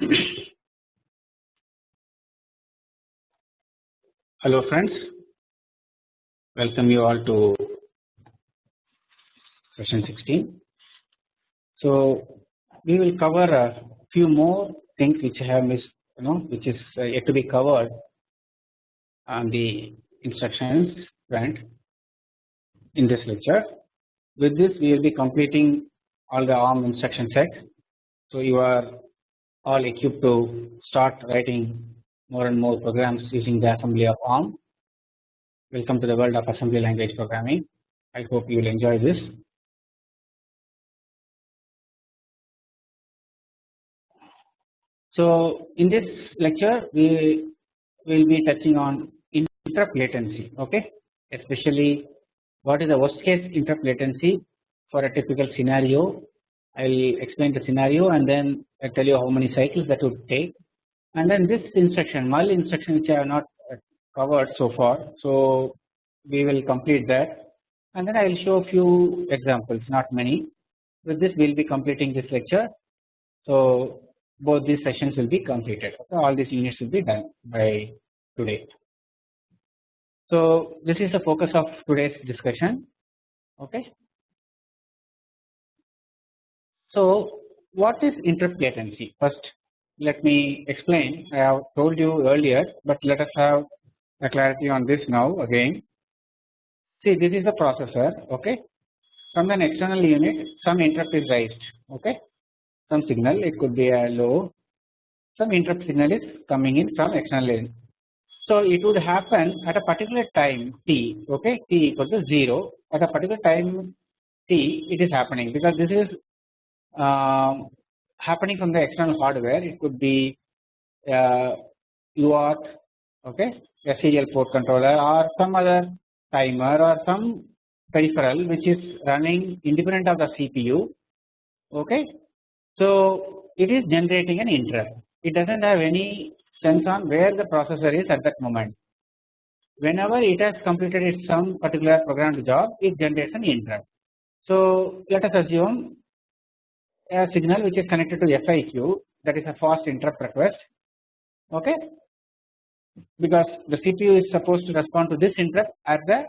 Hello friends, welcome you all to session 16. So we will cover a few more things which I have missed, you know, which is uh, yet to be covered on the instructions front in this lecture. With this we will be completing all the ARM instruction set. So you are all equipped to start writing more and more programs using the assembly of ARM. Welcome to the world of assembly language programming. I hope you will enjoy this. So in this lecture we will be touching on interrupt latency okay especially what is the worst case interrupt latency for a typical scenario I will explain the scenario and then I tell you how many cycles that would take. And then this instruction null instruction which I have not uh, covered so far. So we will complete that. And then I will show a few examples not many. With this we will be completing this lecture. So both these sessions will be completed. Okay, all these units will be done by today. So this is the focus of today's discussion. Okay. So what is interrupt latency first let me explain. I have told you earlier but let us have a clarity on this now again. See this is the processor okay? From an external unit some interrupt is raised okay? Some signal it could be a low. Some interrupt signal is coming in from external unit so it would happen at a particular time t okay? T equal to 0 at a particular time t it is happening because this is um, happening from the external hardware it could be uh, UART okay a serial port controller or some other timer or some peripheral which is running independent of the CPU okay. So it is generating an interrupt it does not have any sense on where the processor is at that moment whenever it has completed its some particular programmed job it generates an interrupt. So let us assume a signal which is connected to FIQ that is a fast interrupt request okay? Because the CPU is supposed to respond to this interrupt at the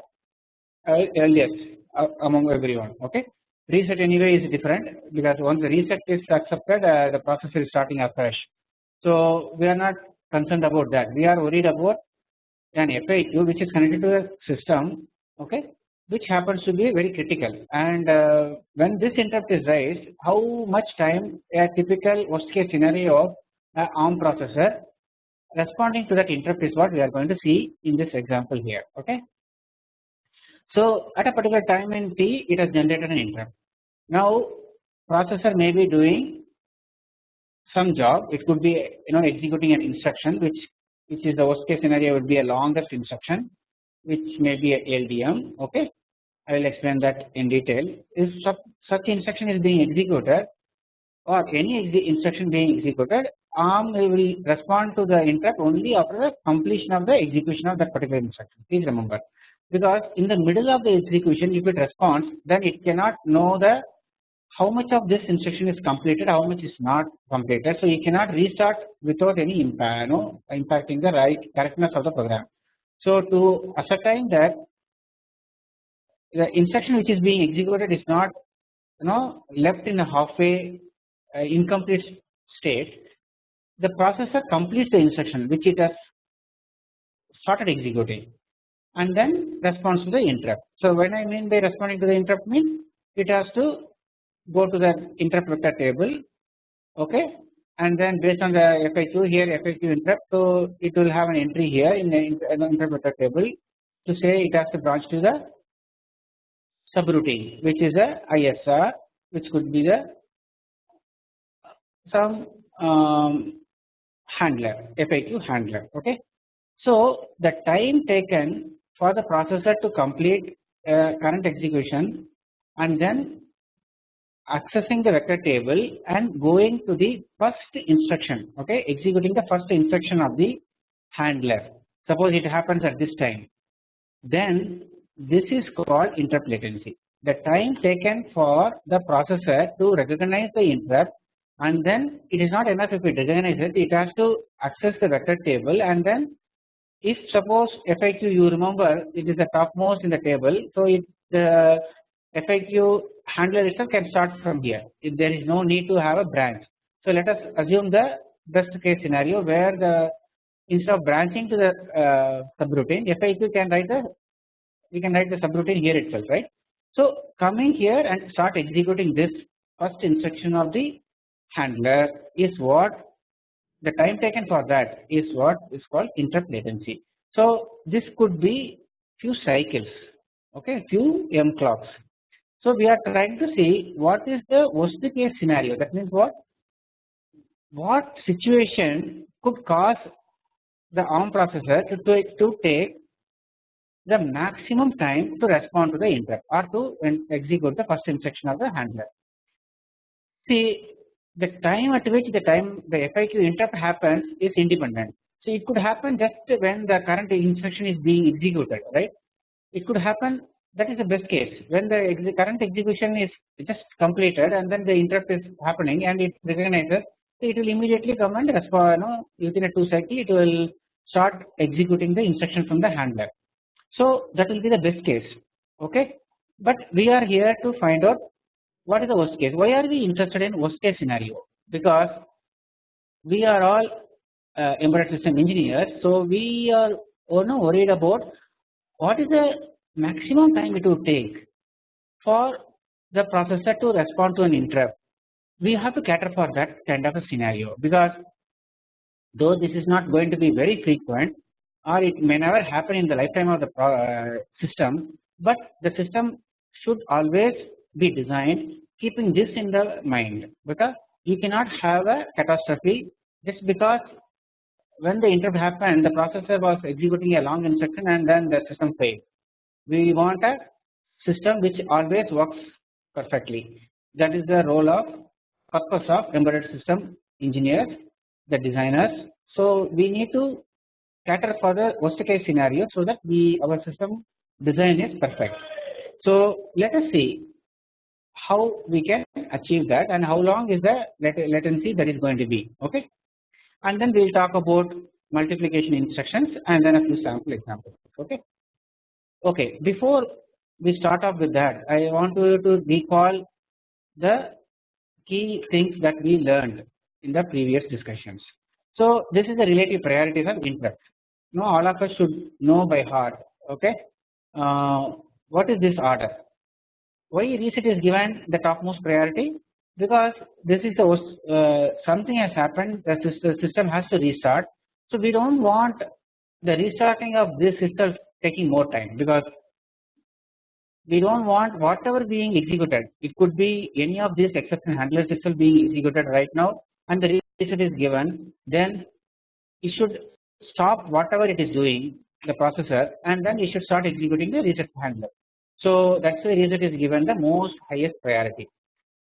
earliest uh, among everyone okay? Reset anyway is different because once the reset is accepted uh, the processor is starting afresh. So we are not concerned about that. We are worried about an FIQ which is connected to the system okay which happens to be very critical. And uh, when this interrupt is raised how much time a typical worst case scenario of ARM processor responding to that interrupt is what we are going to see in this example here okay. So at a particular time in t it has generated an interrupt. Now processor may be doing some job. It could be you know executing an instruction which which is the worst case scenario would be a longest instruction which may be a LDM okay? I will explain that in detail. If such instruction is being executed or any instruction being executed ARM will respond to the interrupt only after the completion of the execution of that particular instruction. Please remember. Because in the middle of the execution if it responds then it cannot know the how much of this instruction is completed how much is not completed. So you cannot restart without any impact you know, impacting the right correctness of the program. So to ascertain that the instruction which is being executed is not you know left in a halfway uh, incomplete state the processor completes the instruction which it has started executing and then responds to the interrupt. So when I mean by responding to the interrupt means it has to go to the interrupt vector table okay and then based on the FIQ here FIQ interrupt so it will have an entry here in the interrupt vector table to say it has to branch to the subroutine which is a ISR which could be the some um, handler FIQ handler okay. So the time taken for the processor to complete current execution and then accessing the vector table and going to the first instruction okay? Executing the first instruction of the handler suppose it happens at this time. Then this is called interrupt latency the time taken for the processor to recognize the interrupt and then it is not enough if it recognizes it, it has to access the vector table and then if suppose FIQ you remember it is the topmost in the table. So, it the FIQ handler itself can start from here if there is no need to have a branch. So, let us assume the best case scenario where the instead of branching to the uh, subroutine FIQ can write the we can write the subroutine here itself right. So, coming here and start executing this first instruction of the handler is what the time taken for that is what is called interrupt latency. So, this could be few cycles okay few m clocks. So, we are trying to see what is the worst case scenario that means what what situation could cause the ARM processor to, to, to take the maximum time to respond to the interrupt or to execute the first instruction of the handler. See the time at which the time the FIQ interrupt happens is independent. So it could happen just when the current instruction is being executed right. It could happen that is the best case. When the current execution is just completed and then the interrupt is happening and it recognizes it will immediately come and respond you know, within a 2 cycle it will start executing the instruction from the handler. So that will be the best case. Okay? But we are here to find out what is the worst case. Why are we interested in worst case scenario? Because we are all uh, embedded system engineers so we are oh no worried about what is the maximum time it would take for the processor to respond to an interrupt we have to cater for that kind of a scenario because though this is not going to be very frequent or it may never happen in the lifetime of the uh, system but the system should always be designed keeping this in the mind because you cannot have a catastrophe just because when the interrupt happened the processor was executing a long instruction and then the system failed. We want a system which always works perfectly that is the role of purpose of embedded system engineers the designers. So we need to cater for the worst case scenario so that we our system design is perfect. So let us see how we can achieve that and how long is the latency that is going to be okay and then we will talk about multiplication instructions and then a few sample examples okay. Okay before we start off with that I want you to recall the key things that we learned in the previous discussions. So this is the relative priorities of interrupt. Now all of us should know by heart okay uh, what is this order why reset is given the topmost priority because this is the uh, something has happened the system has to restart. So we do not want the restarting of this itself taking more time because we do not want whatever being executed it could be any of these exception handlers itself being executed right now and the reset is given then it should stop whatever it is doing the processor and then it should start executing the reset handler. So that is why reset is given the most highest priority.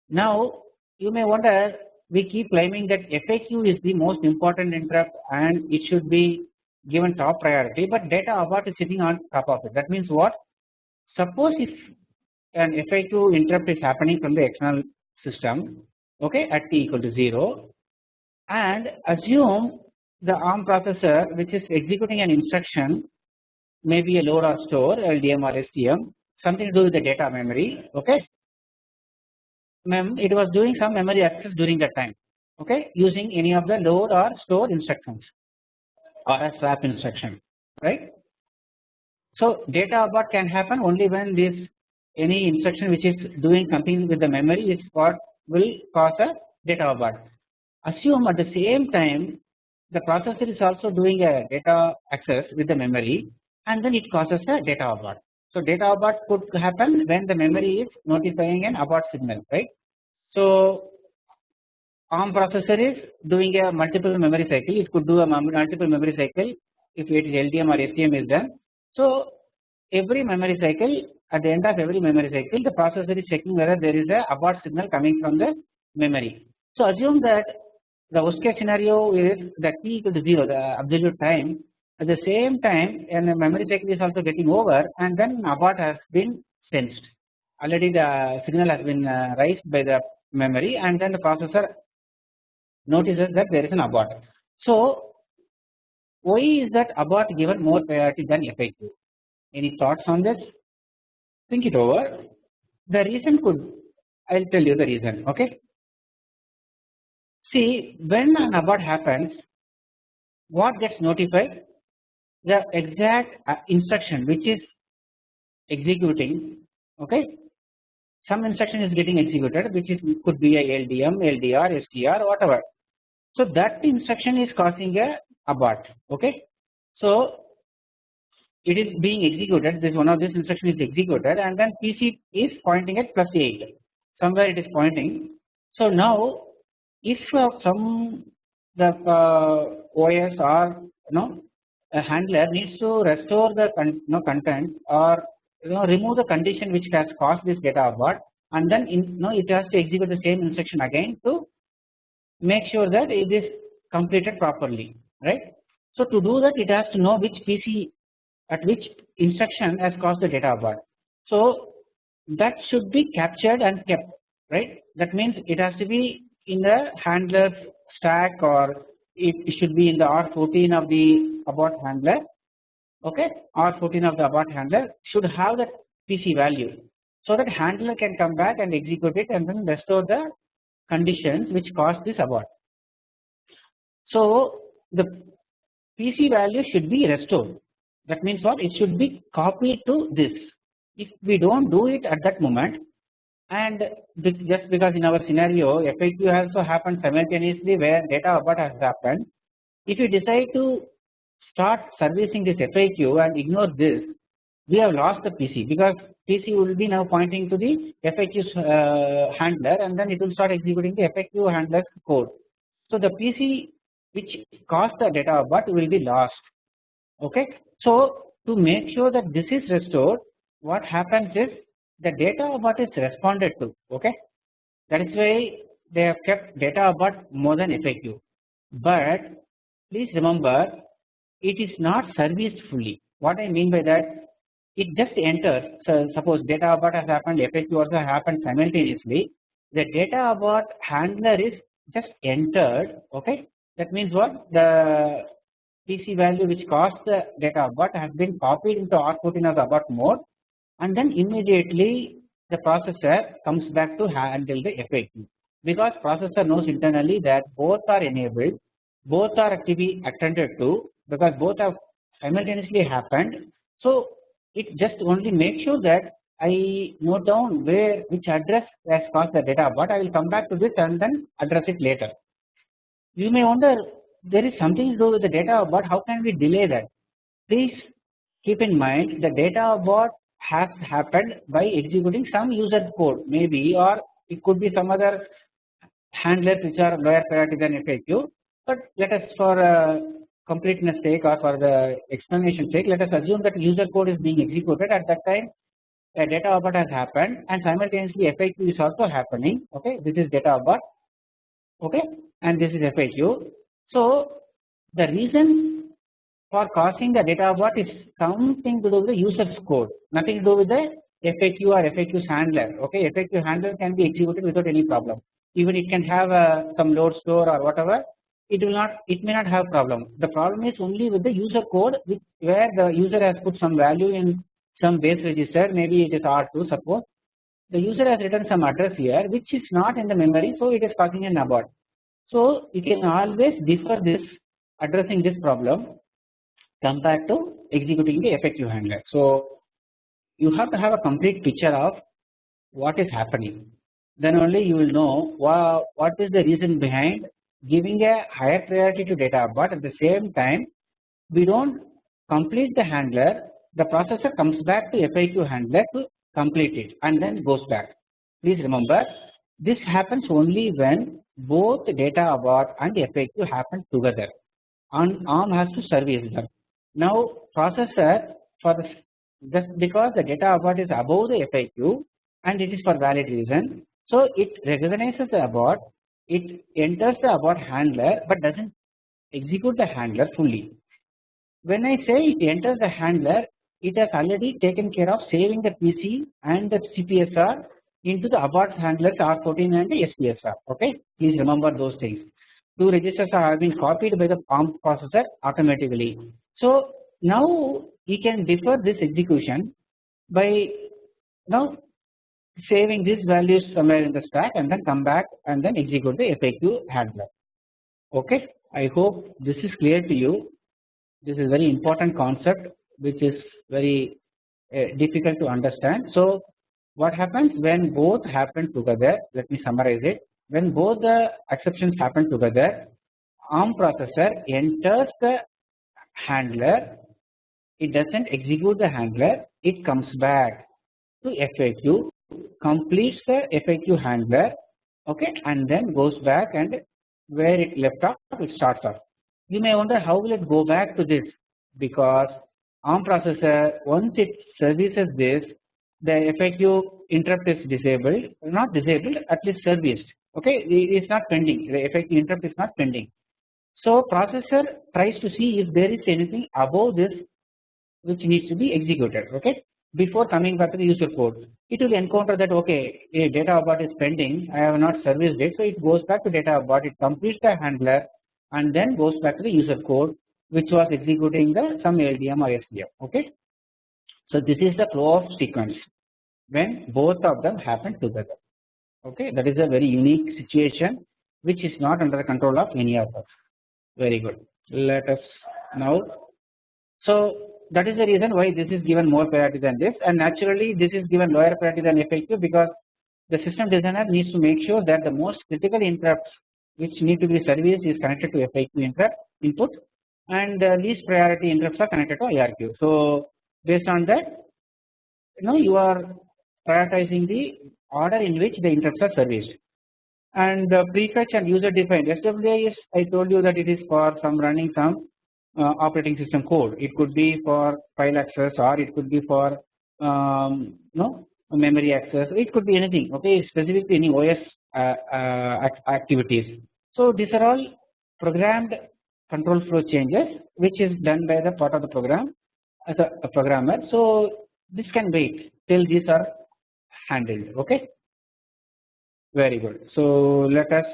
Now you may wonder we keep claiming that FIQ is the most important interrupt and it should be given top priority but data abort is sitting on top of it. That means what? Suppose if an FIQ interrupt is happening from the external system okay at t equal to 0 and assume the ARM processor which is executing an instruction maybe a load or store LDM or STM something to do with the data memory okay? Mem it was doing some memory access during that time okay using any of the load or store instructions or a swap instruction right. So data abort can happen only when this any instruction which is doing something with the memory is what will cause a data abort. Assume at the same time the processor is also doing a data access with the memory and then it causes a data abort. So data abort could happen when the memory is notifying an abort signal right. So ARM processor is doing a multiple memory cycle it could do a multiple memory cycle if it is LDM or STM is done. So every memory cycle at the end of every memory cycle the processor is checking whether there is a abort signal coming from the memory. So assume that the worst case scenario is that t equal to 0 the absolute time at the same time and the memory cycle is also getting over and then abort has been sensed already the signal has been uh, raised by the memory and then the processor notices that there is an abort. So why is that abort given more priority than FIQ? Any thoughts on this? Think it over. The reason could I will tell you the reason. Okay. See when an abort happens, what gets notified? The exact uh, instruction which is executing. Okay. Some instruction is getting executed, which is could be a LDM, LDR, STR, whatever. So that instruction is causing a abort. Okay. So it is being executed. This one of this instruction is executed, and then PC is pointing at plus 8. Somewhere it is pointing. So now if uh, some the uh, OS or you know a handler needs to restore the con you know, content or you know remove the condition which has caused this data abort and then in, you know it has to execute the same instruction again to make sure that it is completed properly right. So to do that it has to know which PC at which instruction has caused the data abort. So that should be captured and kept right that means it has to be in the handler stack or it should be in the R14 of the abort handler okay R14 of the abort handler should have that PC value so that handler can come back and execute it and then restore the conditions which cause this abort. So the PC value should be restored. That means what? It should be copied to this. If we do not do it at that moment and just because in our scenario FIQ also happened simultaneously where data abort has happened if you decide to start servicing this FIQ and ignore this we have lost the PC because PC will be now pointing to the FIQ uh, handler and then it will start executing the FIQ handler code. So the PC which caused the data abort will be lost. Okay. So to make sure that this is restored what happens is the data abort is responded to. Okay? That is why they have kept data abort more than FIQ but please remember it is not serviced fully. What I mean by that it just enters. So suppose data abort has happened FIQ also happened simultaneously. The data abort handler is just entered okay? That means what? The PC value which caused the data abort has been copied into R14 of the abort mode and then immediately the processor comes back to handle the FIQ because processor knows internally that both are enabled both are be attended to because both have simultaneously happened. So it just only makes sure that I note down where which address has caused the data but I will come back to this and then address it later. You may wonder there is something to do with the data but how can we delay that? Please keep in mind the data abort has happened by executing some user code maybe or it could be some other handlers which are lower priority than FIQ but let us for uh, completeness sake or for the explanation sake let us assume that user code is being executed. At that time a data abort has happened and simultaneously FIQ is also happening okay this is data abort okay and this is FIQ. So the reason for causing the data abort is something to do with the user's code nothing to do with the FIQ or FIQ's handler okay. FIQ handler can be executed without any problem. Even it can have uh, some load store or whatever it will not it may not have problem. The problem is only with the user code which where the user has put some value in some base register. Maybe it is R2 suppose. The user has written some address here which is not in the memory so it is causing an abort. So you can always defer this addressing this problem compared to executing the FIQ handler. So you have to have a complete picture of what is happening. Then only you will know what is the reason behind giving a higher priority to data but at the same time we do not complete the handler the processor comes back to FIQ handler to complete it and then goes back. Please remember this happens only when both data abort and FIQ happen together and ARM has to service them. Now processor for the just because the data abort is above the FIQ and it is for valid reason. So it recognizes the abort, it enters the abort handler but does not execute the handler fully. When I say it enters the handler, it has already taken care of saving the PC and the CPSR into the abort handlers R14 and the SPSR. Okay, please remember those things. two registers are being copied by the ARM processor automatically. So now we can defer this execution by now saving these values somewhere in the stack and then come back and then execute the FIQ handler. Okay, I hope this is clear to you. This is very important concept which is very uh, difficult to understand. So what happens when both happen together? Let me summarize it. When both the exceptions happen together, ARM processor enters the handler. It doesn't execute the handler. It comes back to FIQ completes the FIQ handler okay and then goes back and where it left off it starts off. You may wonder how will it go back to this because ARM processor once it services this the FIQ interrupt is disabled not disabled at least serviced okay it is not pending the FIQ interrupt is not pending. So processor tries to see if there is anything above this which needs to be executed okay before coming back to the user code it will encounter that okay a data abort is pending. I have not serviced it. So it goes back to data abort it completes the handler and then goes back to the user code which was executing the some LDM or STM okay. So this is the flow of sequence when both of them happen together. Okay? That is a very unique situation which is not under the control of any of us. Very good. Let us now. So that is the reason why this is given more priority than this and naturally this is given lower priority than FIQ because the system designer needs to make sure that the most critical interrupts which need to be serviced is connected to FIQ interrupt input and least priority interrupts are connected to IRQ. So based on that you know you are prioritizing the order in which the interrupts are serviced and the prefetch and user defined SWI is I told you that it is for some running some operating system code. It could be for file access or it could be for um, no memory access. It could be anything. Okay, specifically any OS uh, uh, activities. So these are all programmed control flow changes, which is done by the part of the program as a, a programmer. So this can wait till these are handled. Okay, very good. So let us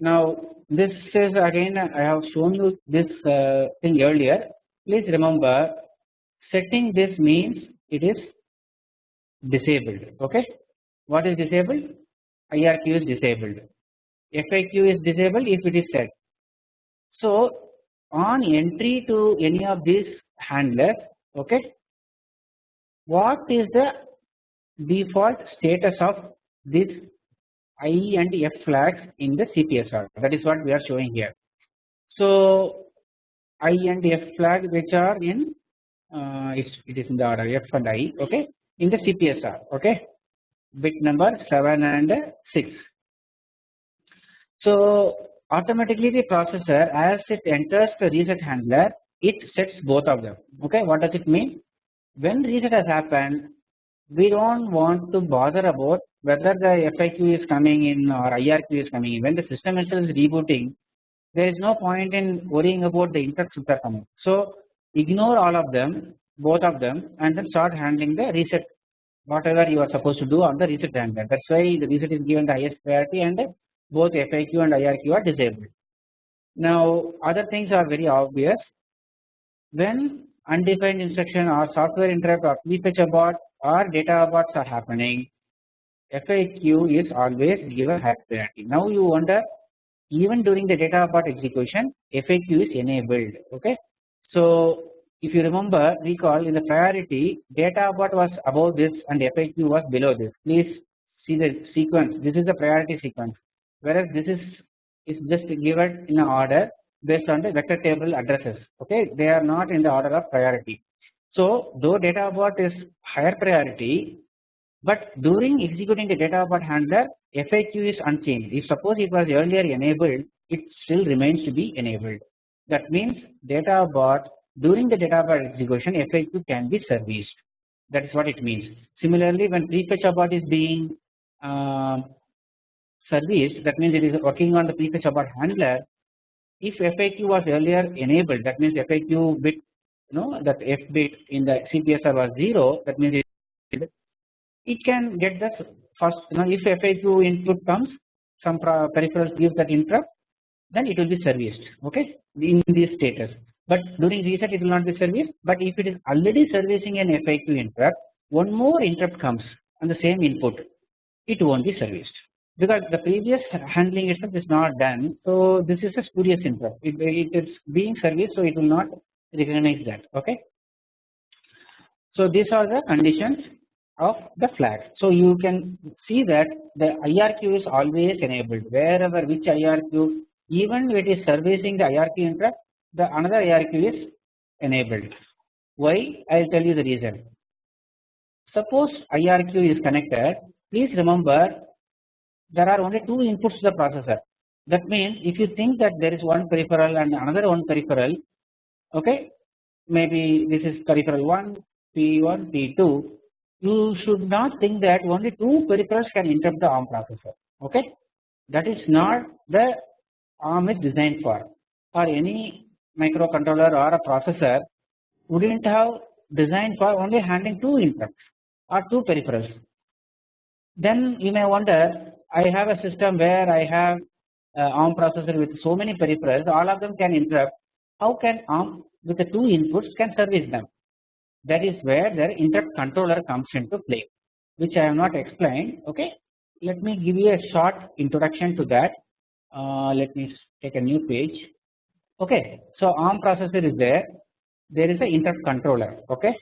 now this is again I have shown you this uh, thing earlier. Please remember setting this means it is disabled. Okay, what is disabled? IRQ is disabled. FIQ is disabled if it is set. So on entry to any of these handlers, okay, what is the default status of this I and F flags in the CPSR that is what we are showing here. So I and F flag which are in uh, it is in the order F and I okay in the CPSR okay bit number 7 and 6. So automatically the processor as it enters the reset handler it sets both of them okay what does it mean when reset has happened we don't want to bother about whether the FIQ is coming in or IRQ is coming in. When the system itself is rebooting, there is no point in worrying about the interrupts that are coming. So ignore all of them, both of them, and then start handling the reset, whatever you are supposed to do on the reset handler. That's why the reset is given the highest priority, and both FIQ and IRQ are disabled. Now other things are very obvious. When undefined instruction or software interrupt or prefetch abort or data aborts are happening, FIQ is always given high priority. Now you wonder even during the data abort execution FIQ is enabled okay. So if you remember recall in the priority data abort was above this and FIQ was below this please see the sequence this is the priority sequence whereas this is is just given in order based on the vector table addresses okay they are not in the order of priority. So though data abort is higher priority but during executing the data abort handler FIQ is unchanged. If suppose it was earlier enabled it still remains to be enabled. That means data abort during the data abort execution FIQ can be serviced. That is what it means. Similarly when prefetch abort is being uh, serviced that means it is working on the prefetch abort handler. If FIQ was earlier enabled that means FIQ bit you know that F bit in the CPSR was 0 that means it it can get the first you know if FIQ input comes some peripherals give that interrupt then it will be serviced okay in this status. But during reset it will not be serviced. But if it is already servicing an FIQ interrupt one more interrupt comes on the same input it won't be serviced because the previous handling itself is not done so this is a spurious interrupt it, it is being serviced so it will not recognize that okay. So these are the conditions of the flags. So you can see that the IRQ is always enabled wherever which IRQ even it is servicing the IRQ interrupt the another IRQ is enabled. Why? I will tell you the reason. Suppose IRQ is connected please remember there are only two inputs to the processor. That means if you think that there is one peripheral and another one peripheral okay maybe this is peripheral 1 P1 P2 you should not think that only two peripherals can interrupt the ARM processor okay? That is not the ARM is designed for. Or any microcontroller or a processor wouldn't have designed for only handling two interrupts or two peripherals. Then you may wonder I have a system where I have ARM processor with so many peripherals all of them can interrupt. How can ARM with the two inputs can service them? That is where their interrupt controller comes into play which I have not explained okay. Let me give you a short introduction to that. Uh, let me take a new page. Okay. So ARM processor is there. There is a interrupt controller okay?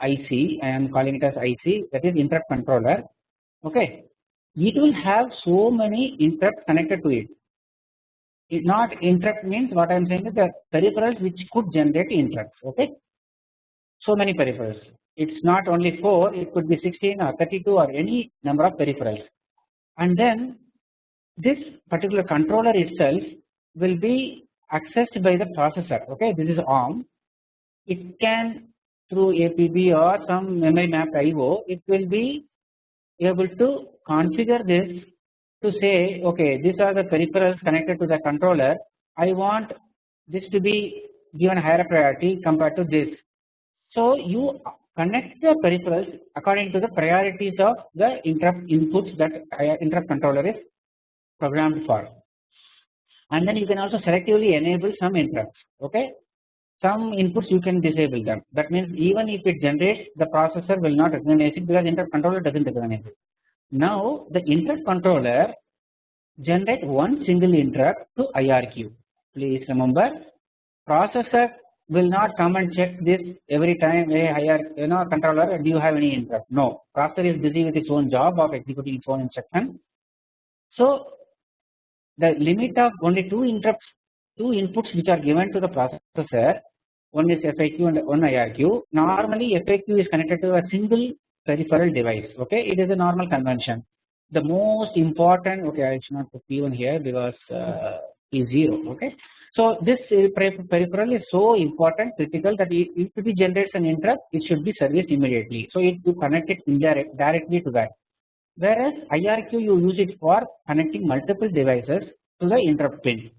IC I am calling it as IC that is interrupt controller okay it will have so many interrupts connected to it. it not interrupt means what I am saying is the peripherals which could generate interrupts okay? So many peripherals. It is not only 4 it could be 16 or 32 or any number of peripherals. And then this particular controller itself will be accessed by the processor okay? This is ARM. It can through APB or some memory mapped IO it will be able to configure this to say okay these are the peripherals connected to the controller. I want this to be given higher priority compared to this. So you connect the peripherals according to the priorities of the interrupt inputs that interrupt controller is programmed for. And then you can also selectively enable some interrupts okay some inputs you can disable them. That means even if it generates the processor will not recognize it because interrupt controller does not recognize it. Now the interrupt controller generate one single interrupt to IRQ please remember processor will not come and check this every time hey higher you know controller do you have any interrupt? No. Processor is busy with its own job of executing its own instruction. So the limit of only two interrupts two inputs which are given to the processor one is FIQ and one IRQ normally FIQ is connected to a single peripheral device okay? It is a normal convention. The most important okay I should not put P1 here because uh, P0 okay? So this peripheral is so important critical that if it generates an interrupt it should be serviced immediately. So it to connect it indirect directly to that. Whereas IRQ you use it for connecting multiple devices to the interrupt pin.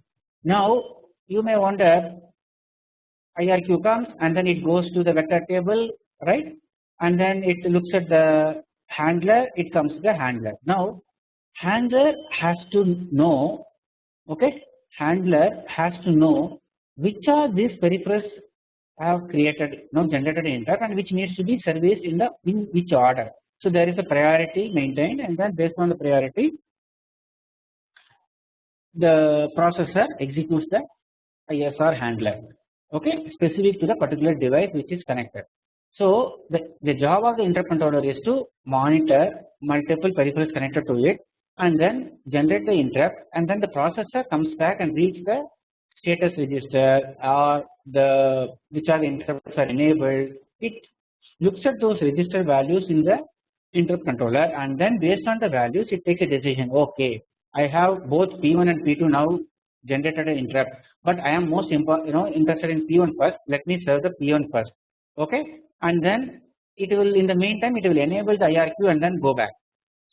Now you may wonder IRQ comes and then it goes to the vector table right? And then it looks at the handler it comes to the handler. Now handler has to know okay? Handler has to know which are these peripherals have created you generated interrupt and which needs to be serviced in the in which order. So there is a priority maintained and then based on the priority the processor executes the ISR handler okay? Specific to the particular device which is connected. So the, the job of the interrupt controller is to monitor multiple peripherals connected to it and then generate the interrupt and then the processor comes back and reads the status register or the which are the interrupts are enabled. It looks at those register values in the interrupt controller and then based on the values it takes a decision. Okay I have both P1 and P2 now generated an interrupt but I am most you know interested in P1 first let me serve the P1 first okay and then it will in the meantime it will enable the IRQ and then go back.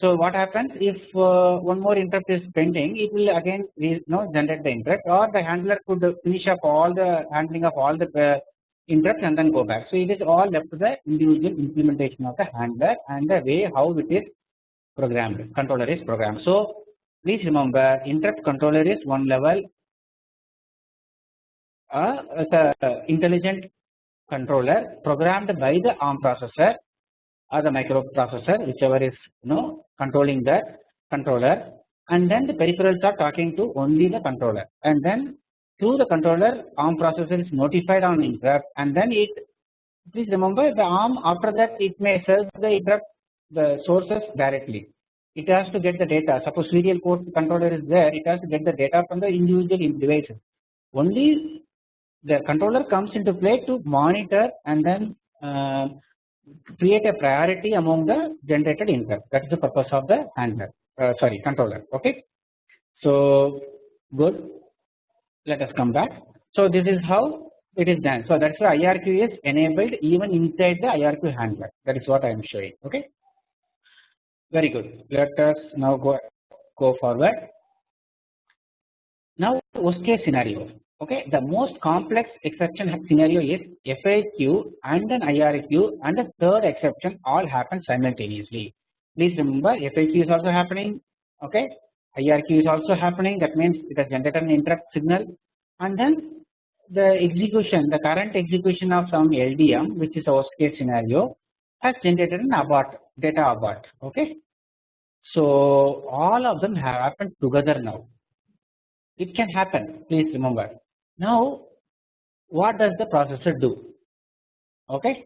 So what happens if uh, one more interrupt is pending it will again you know generate the interrupt or the handler could finish up all the handling of all the uh, interrupt and then go back. So it is all left to the individual implementation of the handler and the way how it is programmed controller is programmed. So please remember interrupt controller is one level. Uh, as a intelligent controller programmed by the ARM processor or the microprocessor whichever is you know controlling the controller. And then the peripherals are talking to only the controller. And then through the controller ARM processor is notified on interrupt. And then it please remember the ARM after that it may serve the interrupt the sources directly it has to get the data suppose serial port controller is there it has to get the data from the individual devices only the controller comes into play to monitor and then uh, create a priority among the generated interrupt that is the purpose of the handler uh, sorry controller okay. So good let us come back. So this is how it is done. So that's why IRQ is enabled even inside the IRQ handler that is what I am showing okay. Very good. Let us now go go forward. Now worst case scenario. Okay? The most complex exception scenario is FIQ and an IRQ and the third exception all happen simultaneously. Please remember FIQ is also happening. Okay? IRQ is also happening. That means it has generated an interrupt signal. And then the execution the current execution of some LDM which is a worst case scenario has generated an abort data abort okay. So all of them have happened together now it can happen please remember now what does the processor do? Okay.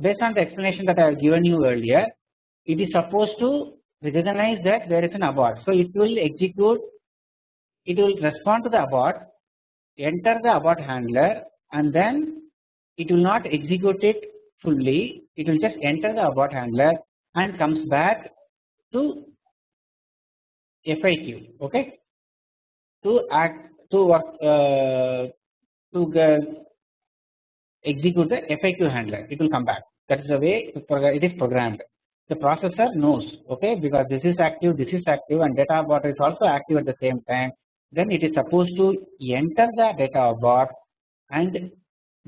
Based on the explanation that I have given you earlier, it is supposed to recognize that there is an abort. So it will execute, it will respond to the abort, enter the abort handler and then it will not execute it fully, it will just enter the abort handler and comes back to FIQ okay? To act to uh, to execute the FIQ handler. It will come back. That is the way it is programmed. The processor knows okay? Because this is active this is active and data abort is also active at the same time. Then it is supposed to enter the data abort and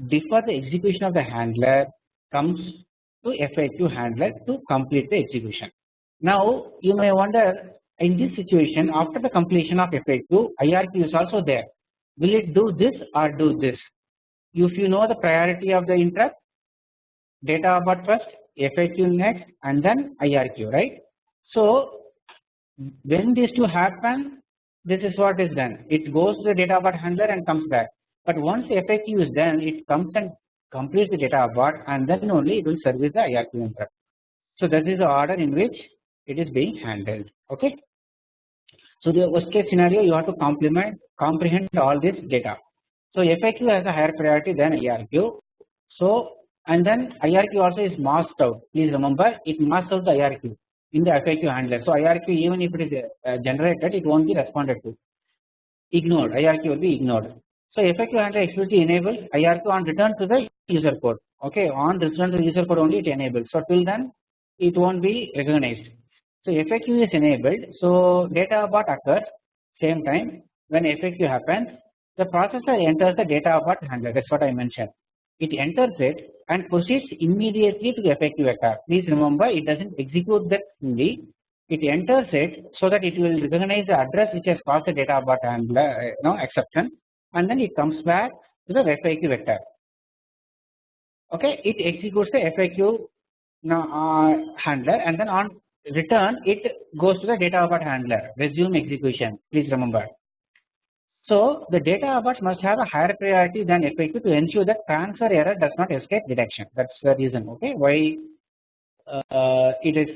defer the execution of the handler comes to FIQ handler to complete the execution. Now you may wonder in this situation after the completion of FIQ IRQ is also there will it do this or do this if you know the priority of the interrupt data abort first FIQ next and then IRQ right. So when these two happen this is what is done it goes to the data abort handler and comes back but once FIQ is done it comes and completes the data abort and then only it will service the IRQ interrupt. So that is the order in which it is being handled okay. So the worst case scenario you have to complement comprehend all this data. So FIQ has a higher priority than IRQ. So and then IRQ also is masked out. Please remember it masks out the IRQ in the FIQ handler. So IRQ even if it is uh, generated it won't be responded to. Ignored IRQ will be ignored. So FIQ handler explicitly enables IRQ on return to the user code. Okay, on return to the user code only it enables. So till then it won't be recognized. So FIQ is enabled. So data abort occurs same time when FIQ happens the processor enters the data abort handler that is what I mentioned. It enters it and proceeds immediately to the FIQ vector. Please remember it does not execute that fully it enters it so that it will recognize the address which has caused the data abort handler uh, no exception and then it comes back to the FIQ vector. Okay, it executes the FIQ uh, handler and then on return it goes to the data abort handler resume execution please remember. So the data abort must have a higher priority than FIQ to ensure that transfer error does not escape detection that is the reason okay why uh, it is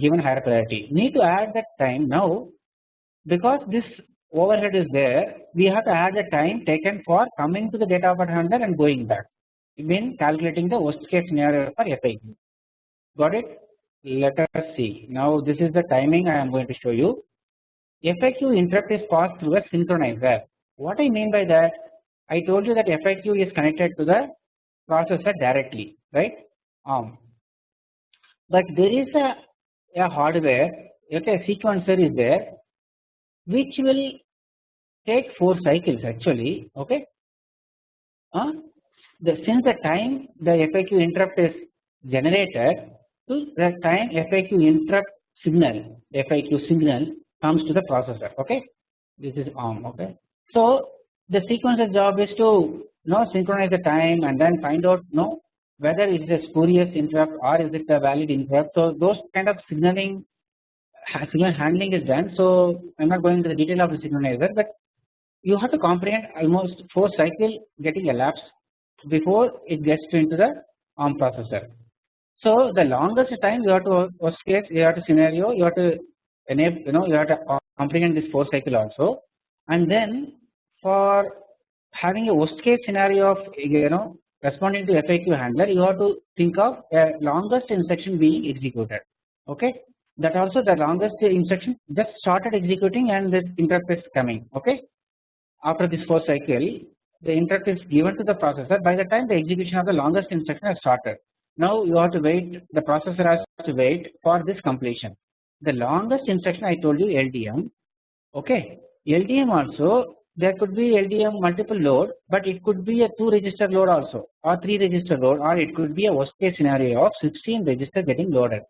given higher priority. Need to add that time now because this overhead is there we have to add the time taken for coming to the data abort handler and going back. When calculating the worst case scenario for FIQ. Got it? let us see. Now this is the timing I am going to show you. FIQ interrupt is passed through a synchronizer. What I mean by that I told you that FIQ is connected to the processor directly right? Um, but there is a, a hardware okay sequencer is there which will take 4 cycles actually okay uh, the since the time the FIQ interrupt is generated to the time FIQ interrupt signal FIQ signal comes to the processor okay this is ARM okay. So the sequencer job is to know synchronize the time and then find out know whether it is a spurious interrupt or is it a valid interrupt. So those kind of signaling signal handling is done. So I am not going into the detail of the synchronizer but you have to comprehend almost 4 cycle getting elapsed before it gets into the ARM processor. So the longest time you have to worst case you have to scenario you have to enable you know you have to comprehend this 4 cycle also and then for having a worst case scenario of you know responding to FIQ handler you have to think of a longest instruction being executed okay that also the longest instruction just started executing and this interrupt is coming okay? After this 4 cycle the interrupt is given to the processor. By the time the execution of the longest instruction has started now you have to wait the processor has to wait for this completion. The longest instruction I told you LDM okay? LDM also there could be LDM multiple load but it could be a 2 register load also or 3 register load or it could be a worst case scenario of 16 register getting loaded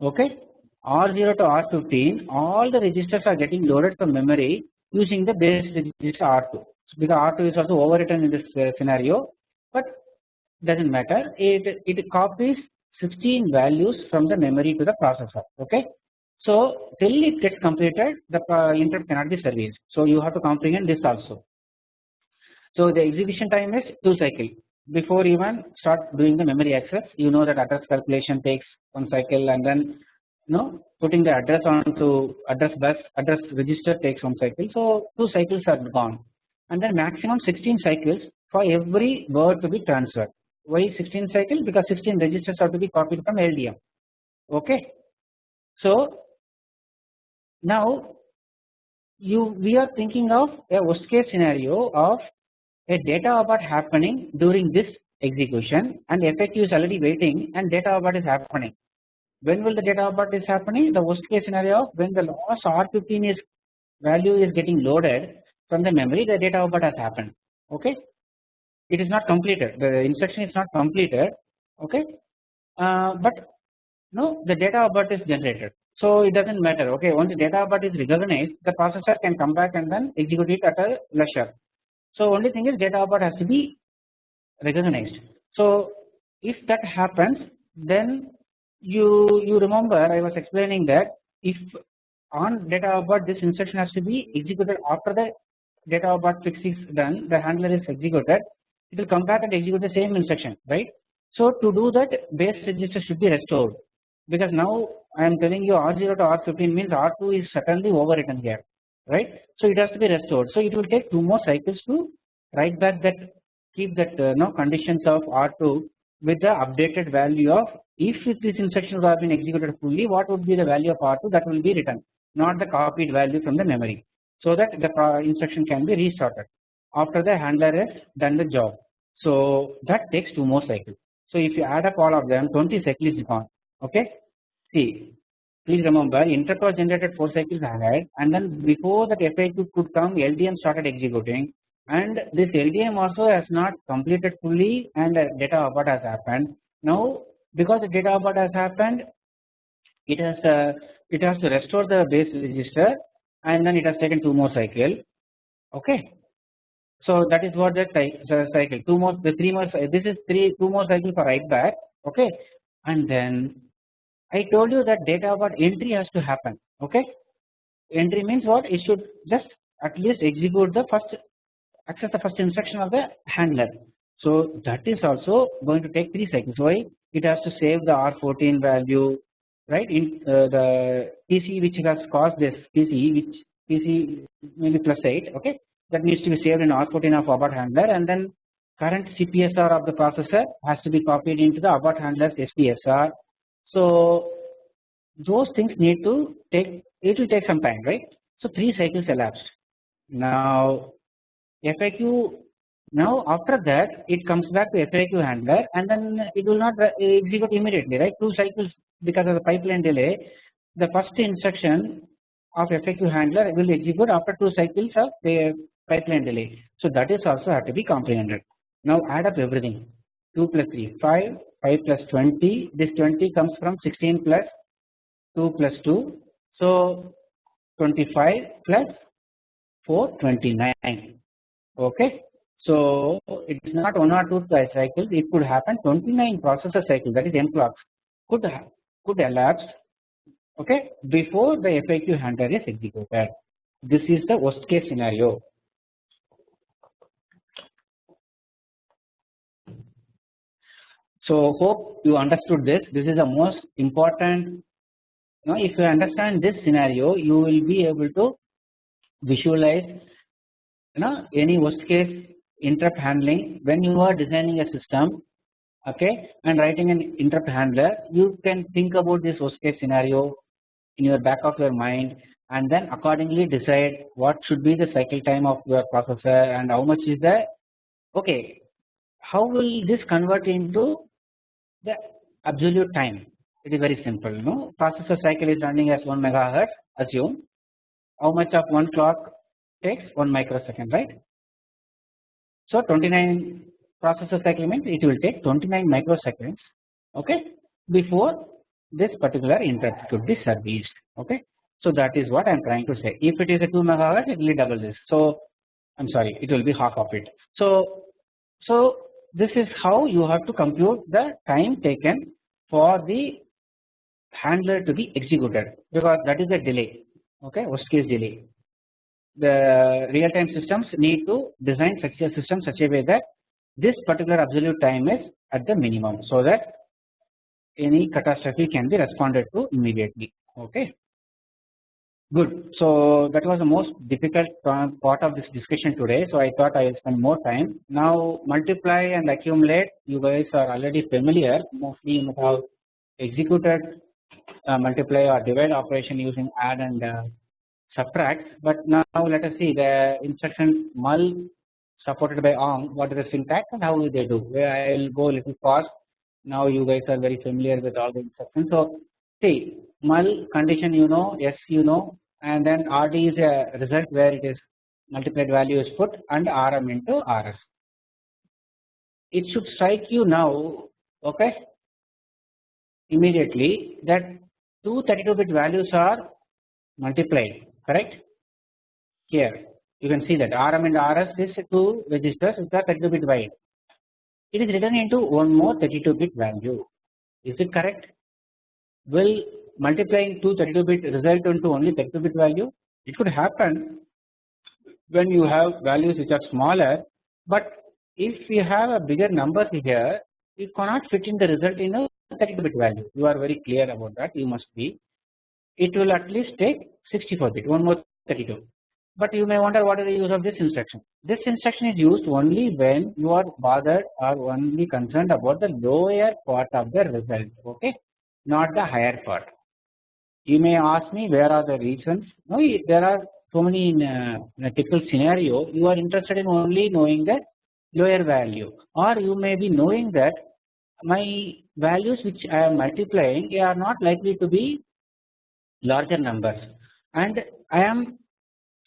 okay R0 to R15 all the registers are getting loaded from memory using the base register R2 because R2 is also overwritten in this uh, scenario but does not matter it it copies 16 values from the memory to the processor okay. So till it gets completed the uh, interrupt cannot be serviced so you have to comprehend this also. So the execution time is 2 cycle before even start doing the memory access you know that address calculation takes 1 cycle and then you know putting the address on to address bus address register takes 1 cycle. So 2 cycles are gone. And then maximum 16 cycles for every word to be transferred. Why 16 cycle? Because 16 registers have to be copied from LDM okay. So now you we are thinking of a worst case scenario of a data abort happening during this execution and FIQ is already waiting and data abort is happening. When will the data abort is happening? The worst case scenario of when the last R15 is value is getting loaded from the memory the data abort has happened okay? It is not completed. The instruction is not completed okay? Uh, but no the data abort is generated. So it does not matter okay? Once the data abort is recognized the processor can come back and then execute it at a leisure so only thing is data abort has to be recognized. So if that happens then you you remember I was explaining that if on data abort this instruction has to be executed after the data abort fix is done the handler is executed it will come back and execute the same instruction right. So to do that base register should be restored because now I am telling you R0 to R15 means R2 is certainly overwritten here right. So it has to be restored so it will take 2 more cycles to write back that keep that uh, no conditions of R2 with the updated value of if this instruction would have been executed fully what would be the value of R2 that will be written not the copied value from the memory so that the instruction can be restarted after the handler has done the job. So that takes 2 more cycles. So if you add up all of them 20 cycles is gone okay. See please remember interrupt was generated 4 cycles ahead and then before that FIQ could come LDM started executing and this LDM also has not completed fully and data abort has happened. Now because the data abort has happened it has uh, it has to restore the base register and then it has taken 2 more cycle. Okay? So that is what the cycle. Two more the three more this is three two more cycle for write back. Okay? And then I told you that data abort entry has to happen. Okay? Entry means what? It should just at least execute the first access the first instruction of the handler. So that is also going to take 3 cycles why it has to save the R14 value right in uh, the PC which has caused this PC which PC maybe plus 8 okay that needs to be saved in R14 of abort handler and then current CPSR of the processor has to be copied into the abort handler's SPSR. So those things need to take it will take some time right. So 3 cycles elapsed. Now FIQ now after that it comes back to FIQ handler and then it will not execute immediately right? 2 cycles because of the pipeline delay. The first instruction of FIQ handler will execute after 2 cycles of the pipeline delay. So that is also have to be comprehended. Now add up everything. 2 plus 3 5 5 plus 20 this 20 comes from 16 plus 2 plus 2 so 25 plus 429 okay. So it is not 1 or 2 cycles it could happen 29 processor cycles that is n clocks could could elapse okay before the FIQ handler is executed. This is the worst case scenario. So hope you understood this. This is the most important. Now, if you understand this scenario, you will be able to visualize you know any worst case interrupt handling when you are designing a system okay and writing an interrupt handler you can think about this worst case scenario in your back of your mind and then accordingly decide what should be the cycle time of your processor and how much is the okay how will this convert into the absolute time? It is very simple no? Processor cycle is running as 1 megahertz assume. How much of one clock takes 1 microsecond right. So 29 processor cycle means it will take 29 microseconds okay before this particular interrupt could be serviced okay. So that is what I am trying to say if it is a 2 megahertz it will double this so I am sorry it will be half of it. So, so this is how you have to compute the time taken for the handler to be executed because that is the delay okay worst case delay. The real time systems need to design such a system such a way that this particular absolute time is at the minimum so that any catastrophe can be responded to immediately. Okay? Good. So that was the most difficult part of this discussion today so i thought i will spend more time. Now multiply and accumulate. You guys are already familiar. Mostly you have executed uh, multiply or divide operation using add and uh, subtract but now let us see the instruction mul supported by ARM what is the syntax and how they do Where I will go a little fast now you guys are very familiar with all the instructions. So see mul condition you know yes you know and then RD is a result where it is multiplied value is put and RM into RS. It should strike you now okay immediately that two 32 bit values are multiplied correct? Here you can see that RM and RS is two registers which are 32 bit wide it is written into one more 32 bit value. Is it correct? Will multiplying two 32 bit result into only 32 bit value? It could happen when you have values which are smaller but if you have a bigger number here you cannot fit in the result in a 32 bit value. You are very clear about that. You must be it will at least take 64 bit one more 32 but you may wonder what is the use of this instruction. This instruction is used only when you are bothered or only concerned about the lower part of the result okay? Not the higher part. You may ask me where are the reasons? No there are so many in, uh, in a typical scenario. You are interested in only knowing the lower value. Or you may be knowing that my values which I am multiplying are not likely to be larger numbers. And I am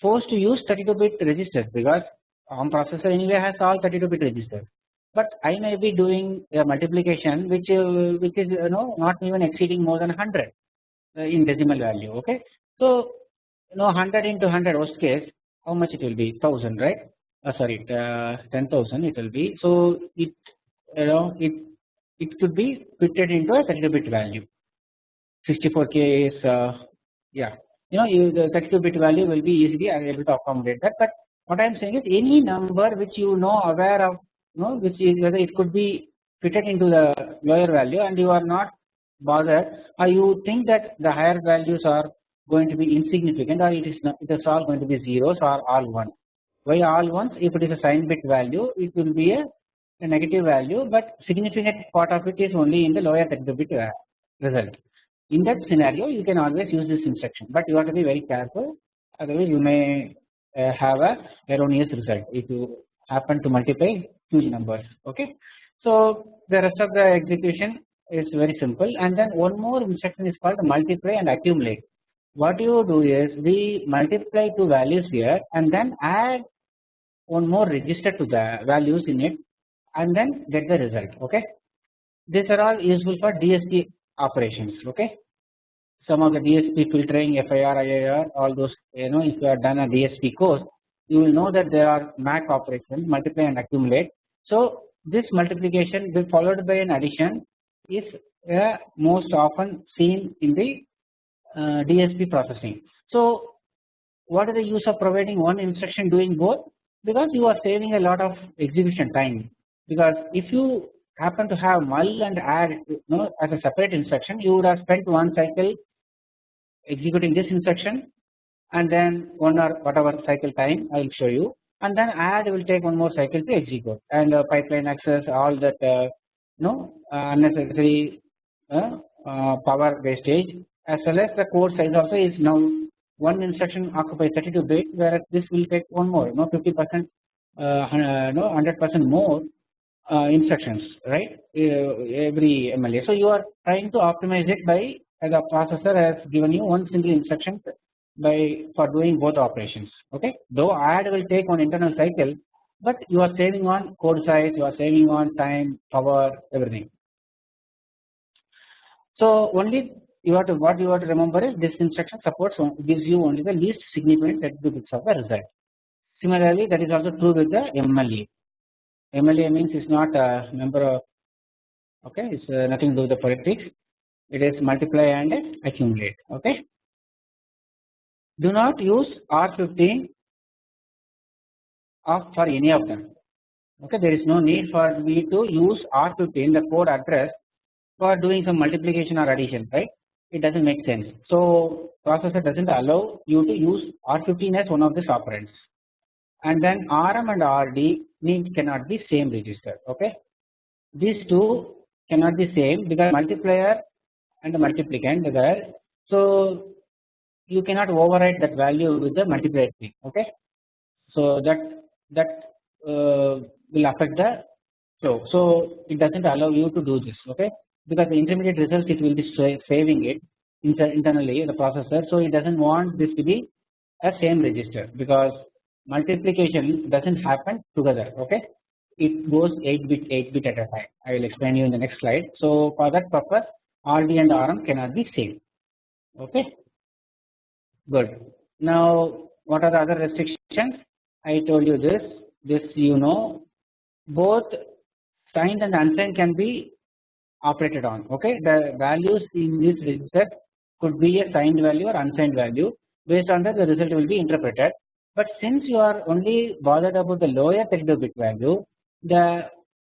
forced to use 32 bit registers because ARM processor anyway has all 32 bit registers but I may be doing a multiplication which uh, which is you know not even exceeding more than 100 uh, in decimal value okay. So you know 100 into 100 worst case how much it will be? 1000 right? Uh, sorry uh, 10,000 it will be. So it you know it it could be fitted into a 32 bit value 64k is uh, yeah. You know you, the 32 bit value will be easily able to accommodate that. But what I am saying is any number which you know aware of you know which is whether it could be fitted into the lower value and you are not bothered or you think that the higher values are going to be insignificant or it is not it is all going to be zeros or all one. Why all ones? If it is a sign bit value it will be a, a negative value but significant part of it is only in the lower 32 bit uh, result in that scenario you can always use this instruction but you have to be very careful otherwise you may uh, have a erroneous result if you happen to multiply huge numbers okay. So the rest of the execution is very simple and then one more instruction is called multiply and accumulate. What you do is we multiply two values here and then add one more register to the values in it and then get the result okay. These are all useful for DSP operations okay. some of the DSP filtering FIR IIR all those you know if you have done a DSP course you will know that there are MAC operations multiply and accumulate. So this multiplication will followed by an addition is uh, most often seen in the uh, DSP processing. So what is the use of providing one instruction doing both because you are saving a lot of execution time because if you happen to have mul and add you know as a separate instruction you would have spent one cycle executing this instruction and then one or whatever cycle time I will show you. And then add will take one more cycle to execute. And uh, pipeline access all that uh, no uh, unnecessary uh, uh, power wastage as well as the core size also is now one instruction occupies 32 bit whereas this will take one more no 50 percent uh, no 100 percent more uh, instructions right uh, every MLA. So you are trying to optimize it by the processor has given you one single instruction by for doing both operations okay though add will take one internal cycle but you are saving on code size you are saving on time power everything. So only you have to what you have to remember is this instruction supports gives you only the least significant set bits of the result. Similarly that is also true with the MLA. MLA means is not a member of okay it's uh, nothing to do with the politics it is multiply and accumulate okay. Do not use R15 of for any of them okay there is no need for me to use R15 the code address for doing some multiplication or addition right it does not make sense. So processor does not allow you to use R15 as one of these operands and then RM and RD need cannot be same register okay. These two cannot be same because multiplier and the multiplicand there so you cannot override that value with the multiplier thing okay. So that that uh, will affect the flow so it does not allow you to do this okay because the intermediate result it will be saving it inter internally the processor so it does not want this to be a same register because multiplication does not happen together okay? It goes 8 bit 8 bit at a time. I will explain you in the next slide. So for that purpose RD and RM cannot be same okay? Good. Now what are the other restrictions? I told you this. This you know both signed and unsigned can be operated on okay? The values in this register could be a signed value or unsigned value. Based on that the result will be interpreted but since you are only bothered about the lower 32 bit value the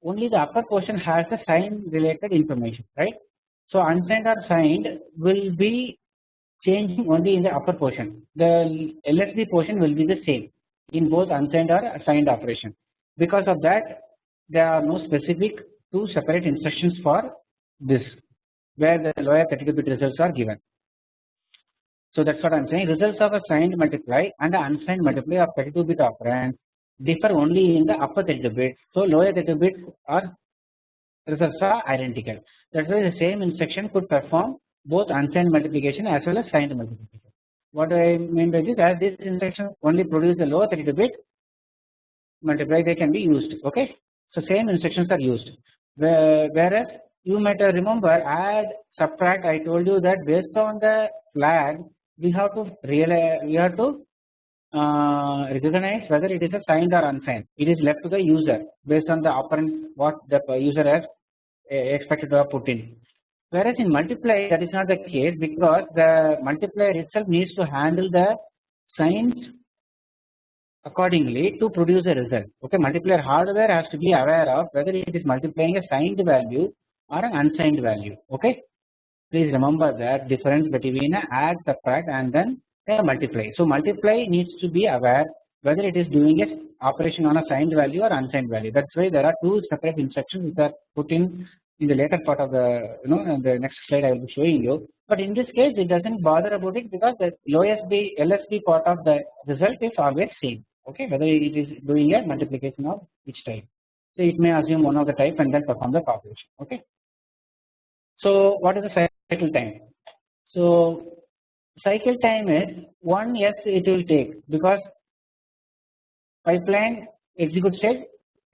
only the upper portion has the sign related information right? So unsigned or signed will be changing only in the upper portion. The LSB portion will be the same in both unsigned or signed operation. Because of that there are no specific two separate instructions for this where the lower 32 bit results are given. So that is what I am saying results of a signed multiply and unsigned multiply of 32 bit operand differ only in the upper 32 bits. So lower 32 bits are results are identical that is why the same instruction could perform both unsigned multiplication as well as signed multiplication. What do I mean by this as this instruction only produce the lower 32 bit multiply they can be used okay. So same instructions are used whereas you might remember add subtract I told you that based on the flag we have to realize we have to uh, recognize whether it is a signed or unsigned. It is left to the user based on the operand what the user has uh, expected to have put in. Whereas in multiply that is not the case because the multiplier itself needs to handle the signs accordingly to produce a result. Okay multiplier hardware has to be aware of whether it is multiplying a signed value or an unsigned value. Okay please remember that difference between add subtract and then a multiply. So multiply needs to be aware whether it is doing a operation on a signed value or unsigned value. That's why there are two separate instructions which are put in in the later part of the you know the next slide I will be showing you. But in this case it doesn't bother about it because the lowest LSB part of the result is always same. Okay? Whether it is doing a multiplication of each type. So it may assume one of the type and then perform the calculation. Okay so what is the cycle time? So cycle time is one 1 s it will take because pipeline execute state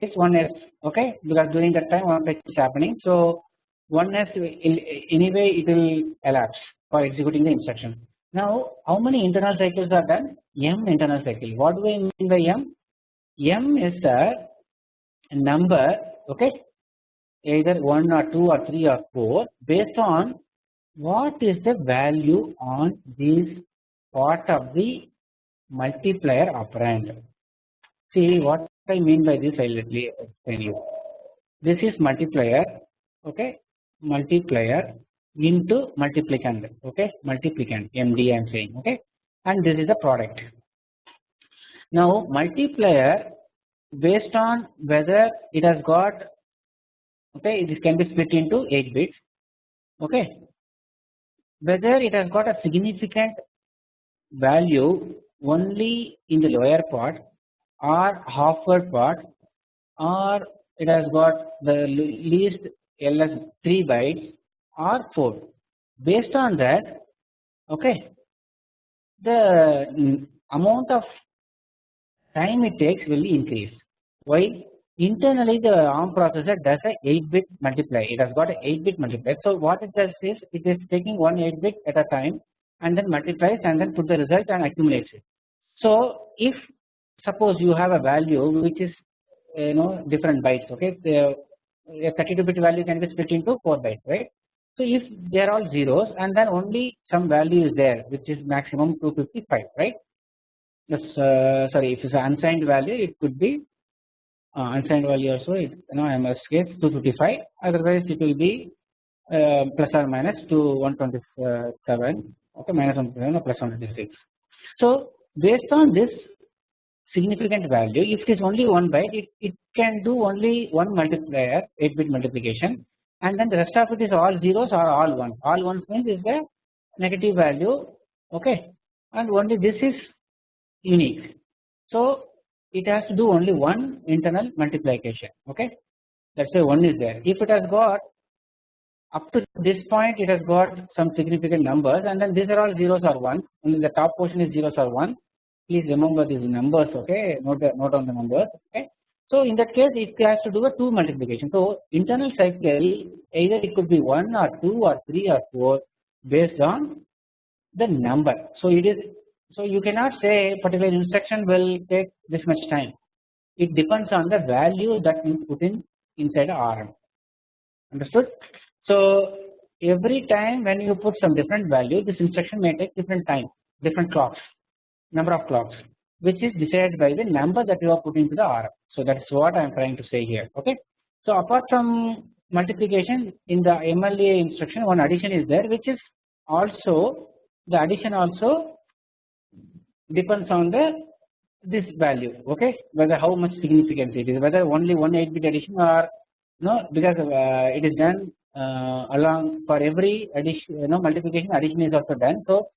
is 1 s okay because during that time one fetch is happening. So 1 s anyway it will elapse for executing the instruction. Now how many internal cycles are done? M internal cycle. What do I mean by M? M is the number okay either 1 or 2 or 3 or 4 based on what is the value on this part of the multiplier operand. See what I mean by this I will explain you. This is multiplier okay multiplier into multiplicand okay multiplicand MD I am saying okay and this is the product. Now multiplier based on whether it has got okay this can be split into 8 bits. Okay. Whether it has got a significant value only in the lower part or halfword part or it has got the least ls 3 bytes or 4 based on that okay the amount of time it takes will increase. Why internally the ARM processor does a 8 bit multiply it has got a 8 bit multiply so what it does is it is taking one 8 bit at a time and then multiplies and then put the result and accumulates it. So if suppose you have a value which is you know different bytes okay the, a 32 bit value can be split into 4 bytes right. So if they are all zeros and then only some value is there which is maximum 255 right. Yes, uh, sorry if it's an unsigned value it could be uh, unsigned value also it, you know MS case 255 otherwise it will be uh, plus or minus to 127 okay minus 127 or plus 126. So based on this significant value if it is only one byte it, it can do only one multiplier 8 bit multiplication and then the rest of it is all zeros or all one all ones means is the negative value okay and only this is unique. So it has to do only one internal multiplication okay? That is why one is there. If it has got up to this point it has got some significant numbers and then these are all zeros or ones only the top portion is zeros or one. Please remember these numbers okay? Note, note on the numbers okay? So in that case it has to do a 2 multiplication. So internal cycle either it could be 1 or 2 or 3 or 4 based on the number. So it is so you cannot say particular instruction will take this much time. It depends on the value that you put in inside RM. Understood? So every time when you put some different value, this instruction may take different time, different clocks, number of clocks, which is decided by the number that you are putting to the RM. So that's what I am trying to say here. Okay. So apart from multiplication in the MLA instruction, one addition is there, which is also the addition also depends on the this value okay? Whether how much significance it is whether only one 8 bit addition or no because uh, it is done uh, along for every addition you know multiplication addition is also done. So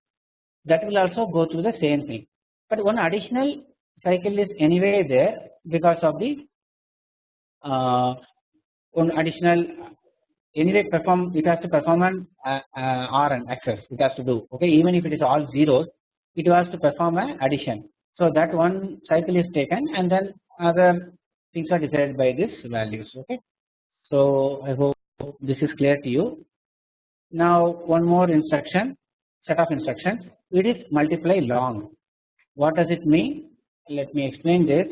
that will also go through the same thing. But one additional cycle is anyway there because of the uh, one additional anyway perform it has to perform an uh, uh, RN access it has to do okay? Even if it is all zeros it was to perform an addition. So that one cycle is taken and then other things are decided by these values okay. So I hope this is clear to you. Now one more instruction set of instructions it is multiply long. What does it mean? Let me explain this.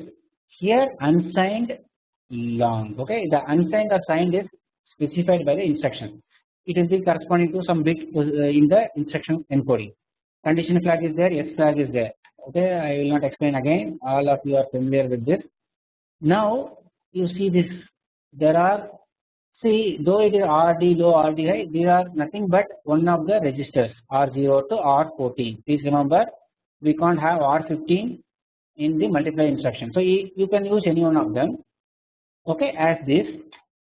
Here unsigned long okay the unsigned or signed is specified by the instruction. It will be corresponding to some bit uh, in the instruction encoding condition flag is there, yes flag is there. Okay, I will not explain again. All of you are familiar with this. Now you see this. There are see though it is RD low RD high, these are nothing but one of the registers R0 to R14. Please remember, we can't have R15 in the multiply instruction. So you, can use any one of them. Okay, as this,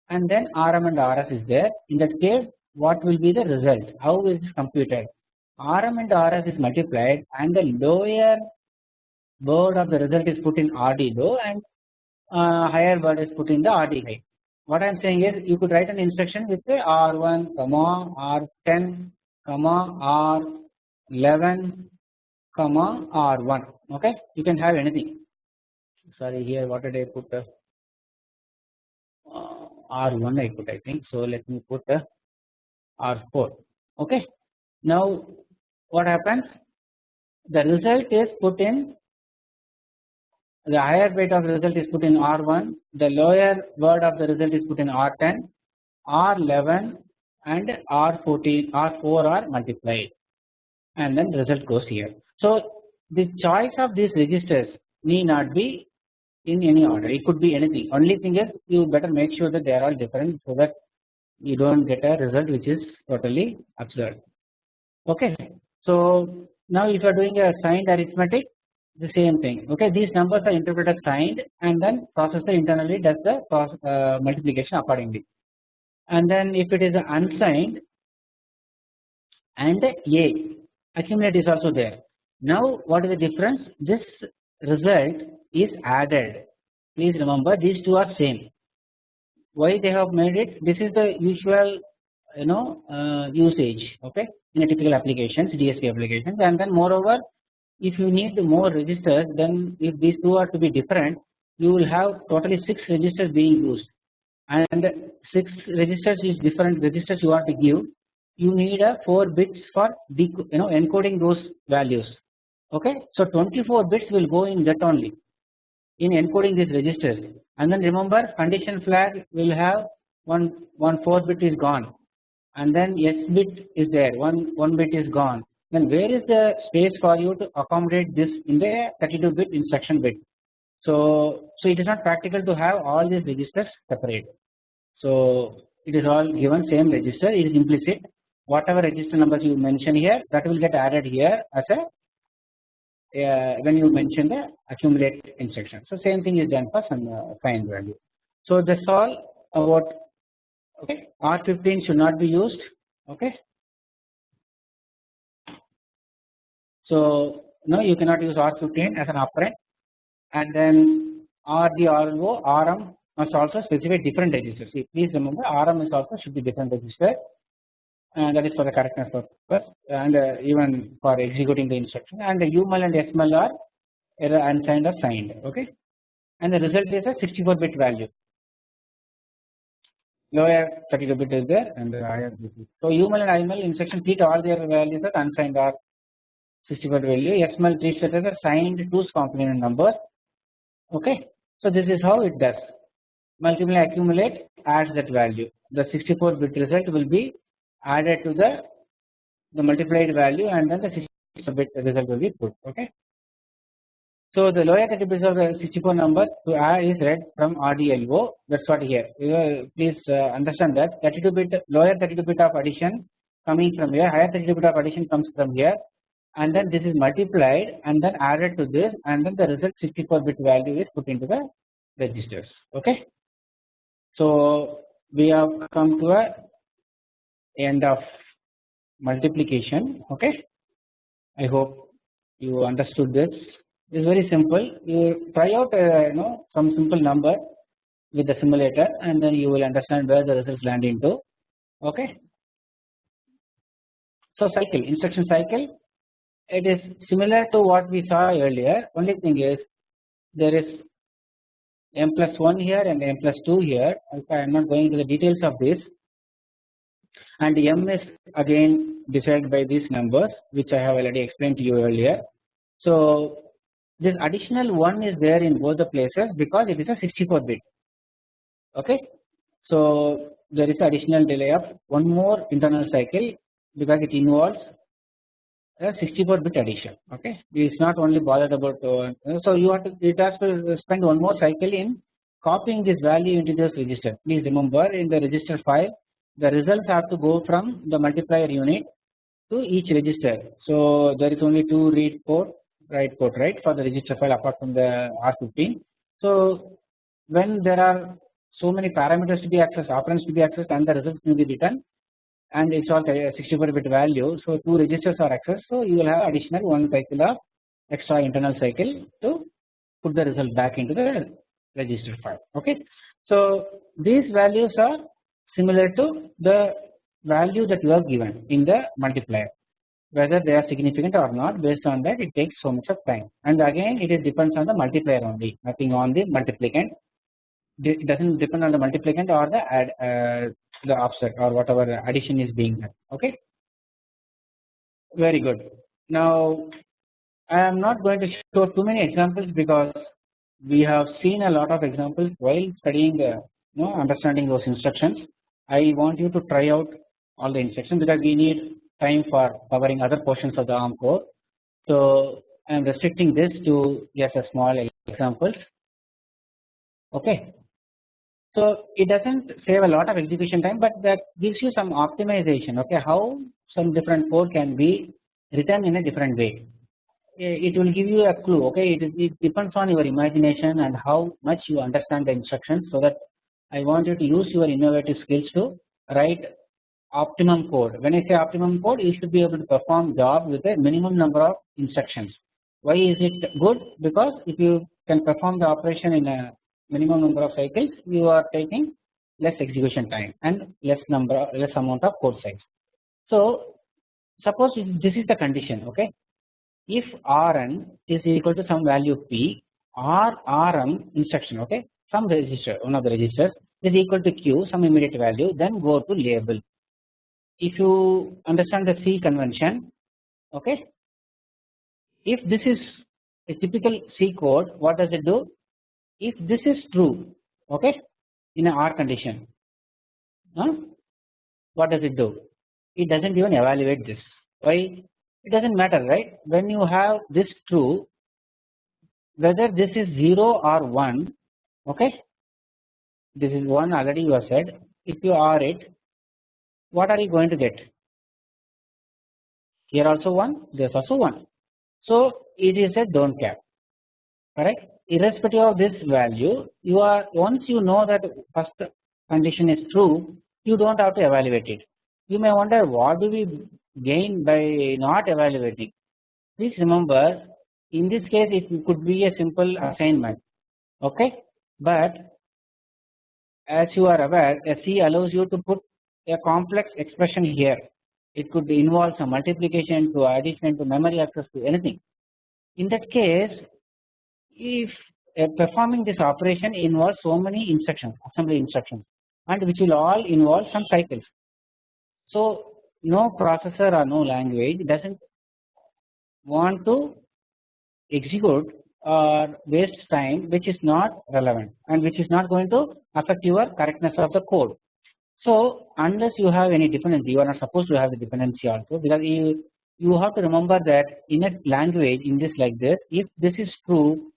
and then RM and RS is there. In that case, what will be the result? How is this computed? RM and RS is multiplied and the lower word of the result is put in RD low and uh, higher word is put in the RD high. What I am saying is you could write an instruction with the R1, comma R10, comma R11, comma R1. Okay, you can have anything. Sorry, here what did I put? Uh, R1 I put I think. So let me put uh, R4. Okay. Now what happens? The result is put in the higher weight of result is put in R1, the lower word of the result is put in R10, R11 and R14, R4 are multiplied and then the result goes here. So the choice of these registers need not be in any order, it could be anything. Only thing is you better make sure that they are all different so that you don't get a result which is totally absurd. Okay. So now if you are doing a signed arithmetic the same thing. Okay these numbers are interpreted as signed and then processor internally does the uh, multiplication accordingly. And then if it is unsigned and a accumulate is also there. Now what is the difference? This result is added. Please remember these two are same. Why they have made it? This is the usual you know uh, usage okay in a typical applications DSP applications. And then moreover if you need more registers then if these two are to be different you will have totally 6 registers being used. And 6 registers is different registers you want to give. You need a 4 bits for you know encoding those values okay? So 24 bits will go in that only in encoding these registers. And then remember condition flag will have one one 4 bit is gone and then s bit is there one one bit is gone then where is the space for you to accommodate this in the 32 bit instruction bit. So, so it is not practical to have all these registers separate. So it is all given same register it is implicit whatever register numbers you mention here that will get added here as a uh, when you mention the accumulate instruction. So same thing is done for some uh, find value. So that's all about okay. R15 should not be used. Okay. So now you cannot use R15 as an operand. And then RD, RM must also specify different registers. See, please remember RM is also should be different register. And that is for the correctness purpose. And uh, even for executing the instruction. And the UML and SML are either unsigned or signed. Okay. And the result is a 64 bit value lower 32 bit is there and the higher so UML and IML instruction treat all their values as unsigned or 64 value. XML treats it as a signed 2's complement number. Okay? So this is how it does. Multiply accumulate adds that value. The 64 bit result will be added to the the multiplied value and then the 64 bit result will be put. Okay so the lower 30 bits of the 64 number to add is read from RDLO that's what here. Please uh, understand that. 32 bit lower 32 bit of addition coming from here higher 32 bit of addition comes from here. And then this is multiplied and then added to this and then the result 64 bit value is put into the registers. Okay. So we have come to a end of multiplication. Okay? I hope you understood this it is very simple. You try out you know some simple number with the simulator and then you will understand where the results land into. Okay. So cycle instruction cycle. It is similar to what we saw earlier. Only thing is there is m plus 1 here and m plus 2 here. Okay, I am not going into the details of this. And m is again decided by these numbers which I have already explained to you earlier. So this additional 1 is there in both the places because it is a 64 bit. Okay. So there is additional delay of one more internal cycle because it involves a 64 bit addition. Okay? It is not only bothered about uh, so you have to it has to spend one more cycle in copying this value into this register. Please remember in the register file the results have to go from the multiplier unit to each register. So there is only two read port write port right for the register file apart from the R15 so when there are so many parameters to be accessed operands to be accessed and the results will be written and it's all 64 bit value. So two registers are accessed. So you will have additional one cycle of extra internal cycle to put the result back into the register file. Okay. So these values are similar to the value that you have given in the multiplier whether they are significant or not based on that it takes so much of time. And again it is depends on the multiplier only. Nothing on the multiplicand. It does not depend on the multiplicand or the add uh, the offset or whatever addition is being done. Okay? Very good. Now I am not going to show too many examples because we have seen a lot of examples while studying the you know understanding those instructions. I want you to try out all the instructions because we need time for covering other portions of the ARM core. So I am restricting this to just a small examples. Okay. So it doesn't save a lot of execution time, but that gives you some optimization. Okay, how some different code can be written in a different way. Eh, it will give you a clue. Okay, it, it depends on your imagination and how much you understand the instructions. So that I want you to use your innovative skills to write optimum code. When I say optimum code, you should be able to perform job with a minimum number of instructions. Why is it good? Because if you can perform the operation in a minimum number of cycles, you are taking less execution time and less number, less amount of code size. So suppose this is the condition. Okay, if Rn is equal to some value p, or Rm instruction. Okay, some register, one of the registers is equal to q, some immediate value, then go to label if you understand the C convention okay? If this is a typical C code what does it do? If this is true okay in a R condition huh? what does it do? It does not even evaluate this. Why? It does not matter right? When you have this true whether this is 0 or 1 okay? This is 1 already you have said. If you are it what are you going to get? Here also 1 there is also 1 so it is a do not care. Correct? Irrespective of this value you are once you know that first condition is true you do not have to evaluate it. You may wonder what do we gain by not evaluating? Please remember in this case it could be a simple assignment. Okay? But as you are aware a C allows you to put a complex expression here. It could involve some multiplication to addition to memory access to anything. In that case, if performing this operation involves so many instructions, assembly instructions, and which will all involve some cycles. So no processor or no language doesn't want to execute or waste time which is not relevant and which is not going to affect your correctness of the code. So unless you have any dependency you are not supposed to have the dependency also because you you have to remember that in a language in this like this if this is true